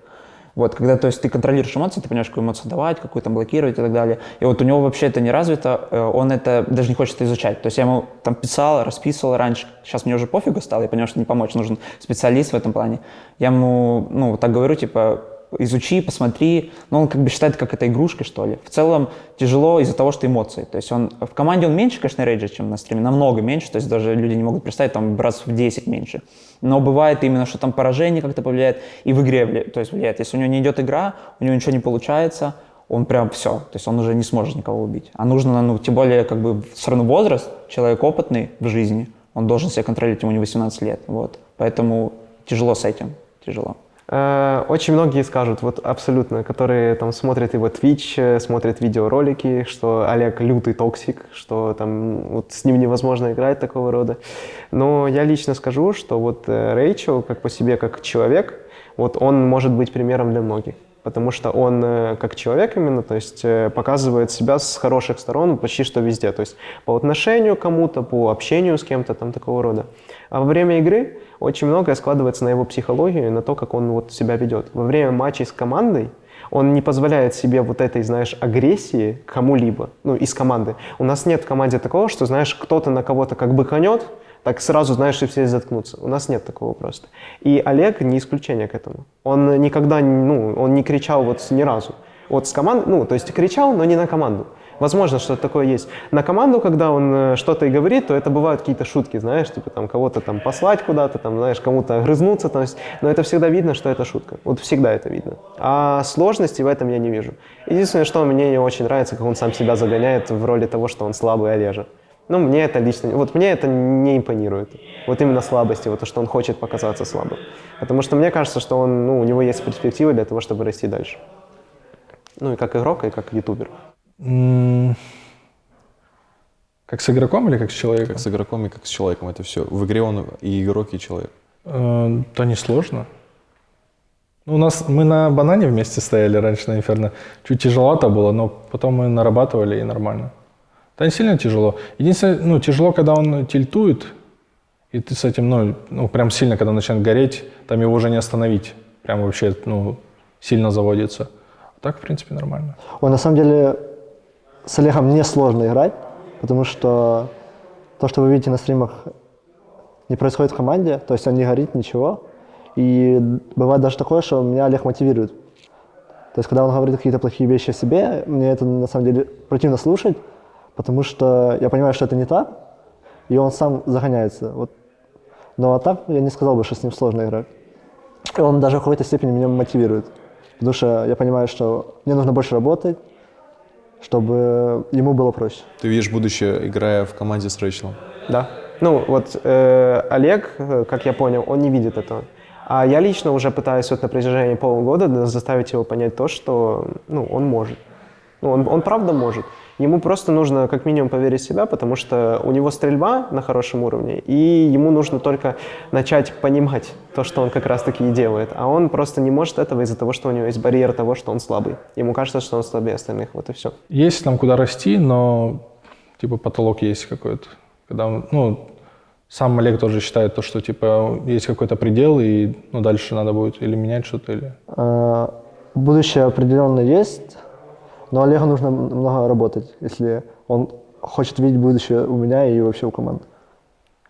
[SPEAKER 8] Вот, когда, то есть, ты контролируешь эмоции, ты понимаешь, какую эмоцию давать, какую там блокировать и так далее. И вот у него вообще это не развито, э, он это даже не хочет изучать. То есть я ему там писал, расписывал раньше, сейчас мне уже пофигу стало, я понял, что не помочь, нужен специалист в этом плане. Я ему, ну, так говорю, типа, изучи, посмотри, но он как бы считает, как это игрушкой, что ли. В целом тяжело из-за того, что эмоции. То есть он в команде он меньше, конечно, рейджит, чем на стриме, намного меньше, то есть даже люди не могут представить, там раз в 10 меньше. Но бывает именно, что там поражение как-то повлияет, и в игре то есть влияет. Если у него не идет игра, у него ничего не получается, он прям все, то есть он уже не сможет никого убить. А нужно, ну, тем более, как бы, все равно возраст, человек опытный в жизни, он должен себя контролировать, ему не 18 лет, вот. Поэтому тяжело с этим, тяжело.
[SPEAKER 5] Э, Очень многие скажут, вот абсолютно, которые там смотрят его Twitch, э, смотрят видеоролики, что Олег лютый токсик, что там вот с ним невозможно играть такого рода. Но я лично скажу, что вот э, Рэйчел, как по себе, как человек, вот он может быть примером для многих. Потому что он э, как человек именно, то есть э, показывает себя с хороших сторон почти что везде. То есть по отношению к кому-то, по общению с кем-то там такого рода. А во время игры очень многое складывается на его психологию на то, как он вот себя ведет. Во время матчей с командой он не позволяет себе вот этой, знаешь, агрессии кому-либо, ну, из команды. У нас нет в команде такого, что, знаешь, кто-то на кого-то как бы конет, так сразу, знаешь, и все заткнутся. У нас нет такого просто. И Олег не исключение к этому. Он никогда, ну, он не кричал вот ни разу. Вот с командой, ну, то есть кричал, но не на команду. Возможно, что такое есть. На команду, когда он э, что-то и говорит, то это бывают какие-то шутки, знаешь, типа там кого-то там послать куда-то, там, знаешь, кому-то огрызнуться, есть, но это всегда видно, что это шутка. Вот всегда это видно. А сложности в этом я не вижу. Единственное, что мне не очень нравится, как он сам себя загоняет в роли того, что он слабый Олежа. Ну, мне это лично, вот мне это не импонирует. Вот именно слабости, вот то, что он хочет показаться слабым. Потому что мне кажется, что он, ну, у него есть перспективы для того, чтобы расти дальше. Ну, и как игрок, и как ютубер.
[SPEAKER 4] Как с игроком или как с человеком?
[SPEAKER 10] Как с игроком и как с человеком. Это все. В игре он и игрок, и человек.
[SPEAKER 4] Э, Да не сложно. Ну, У нас мы на банане вместе стояли раньше на Инферно. Чуть тяжеловато было, но потом мы нарабатывали и нормально. Да не сильно тяжело. Единственное, ну, тяжело, когда он тильтует, и ты с этим, ну, ну, прям сильно, когда начинает гореть, там его уже не остановить. Прям вообще, ну, сильно заводится. А так, в принципе, нормально.
[SPEAKER 6] Ой, на самом деле с Олегом не сложно играть, потому что то, что вы видите на стримах, не происходит в команде, то есть он не горит, ничего. И бывает даже такое, что меня Олег мотивирует. То есть, когда он говорит какие-то плохие вещи о себе, мне это на самом деле противно слушать, потому что я понимаю, что это не так, и он сам загоняется. Вот. Но а так я не сказал бы, что с ним сложно играть. И он даже в какой-то степени меня мотивирует. Потому что я понимаю, что мне нужно больше работать, чтобы ему было проще.
[SPEAKER 10] Ты видишь будущее, играя в команде с Рэйчелом?
[SPEAKER 5] Да. Ну, вот э, Олег, э, как я понял, он не видит этого. А я лично уже пытаюсь вот на протяжении полугода да, заставить его понять то, что ну, он может. Ну, он, он правда может. Ему просто нужно как минимум поверить в себя, потому что у него стрельба на хорошем уровне, и ему нужно только начать понимать то, что он как раз-таки и делает. А он просто не может этого из-за того, что у него есть барьер того, что он слабый. Ему кажется, что он слабее остальных, вот и все.
[SPEAKER 4] Есть там куда расти, но типа потолок есть какой-то. Когда, ну, сам Олег тоже считает то, что типа есть какой-то предел, и ну, дальше надо будет или менять что-то, или...
[SPEAKER 6] А, Будущее определенно есть, но Олегу нужно много работать, если он хочет видеть будущее у меня и вообще у команды.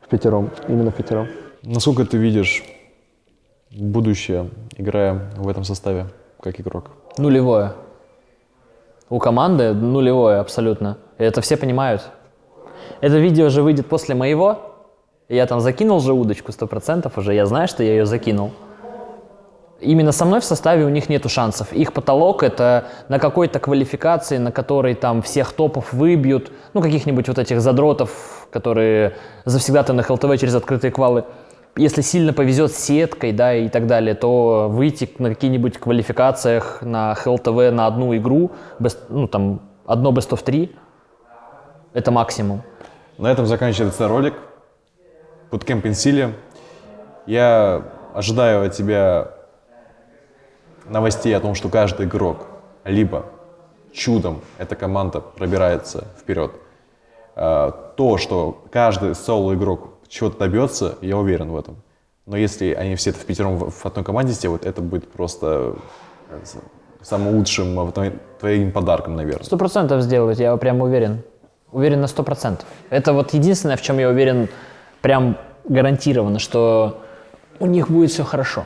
[SPEAKER 6] В пятером, именно в пятером.
[SPEAKER 10] Насколько ты видишь будущее, играя в этом составе, как игрок?
[SPEAKER 2] Нулевое. У команды нулевое абсолютно. И это все понимают. Это видео же выйдет после моего. Я там закинул же удочку 100% уже. Я знаю, что я ее закинул. Именно со мной в составе у них нету шансов. Их потолок это на какой-то квалификации, на которой там всех топов выбьют, ну каких-нибудь вот этих задротов, которые завсегда-то на ХЛТВ через открытые квалы. Если сильно повезет с сеткой, да, и так далее, то выйти на какие-нибудь квалификациях на ХЛТВ на одну игру, best- ну там одно best of 3, это максимум.
[SPEAKER 1] На этом заканчивается ролик. Bootcamp Инсилия. Я ожидаю от тебя новостей о том, что каждый игрок либо чудом эта команда пробирается вперед. А, То, что каждый соло-игрок чего-то добьется, я уверен в этом. Но если они все в пятером в одной команде сделают, это будет просто э, самым лучшим э, твоим- твоим подарком, наверное.
[SPEAKER 2] Сто процентов сделают, я прям уверен. Уверен на сто процентов. Это вот единственное, в чем я уверен прям гарантированно, что у них будет все хорошо.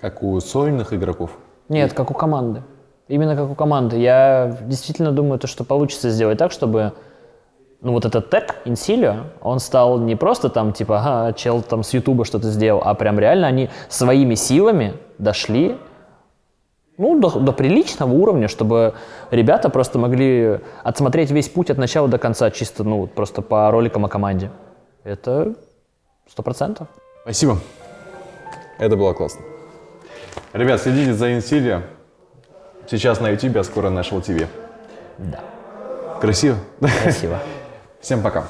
[SPEAKER 1] Как у сольных игроков.
[SPEAKER 2] Нет, как у команды. Именно как у команды. Я действительно думаю, то, что получится сделать так, чтобы ну вот этот тег Инсилио, он стал не просто там типа, ага, чел там с Ютуба что-то сделал, а прям реально они своими силами дошли ну, до, до приличного уровня, чтобы ребята просто могли отсмотреть весь путь от начала до конца, чисто, ну, просто по роликам о команде. Это сто процентов.
[SPEAKER 1] Спасибо. Это было классно. Ребят, следите за Инсилия. Сейчас на YouTube, а скоро на National TV.
[SPEAKER 2] Да.
[SPEAKER 1] Красиво?
[SPEAKER 2] Красиво.
[SPEAKER 1] Всем пока.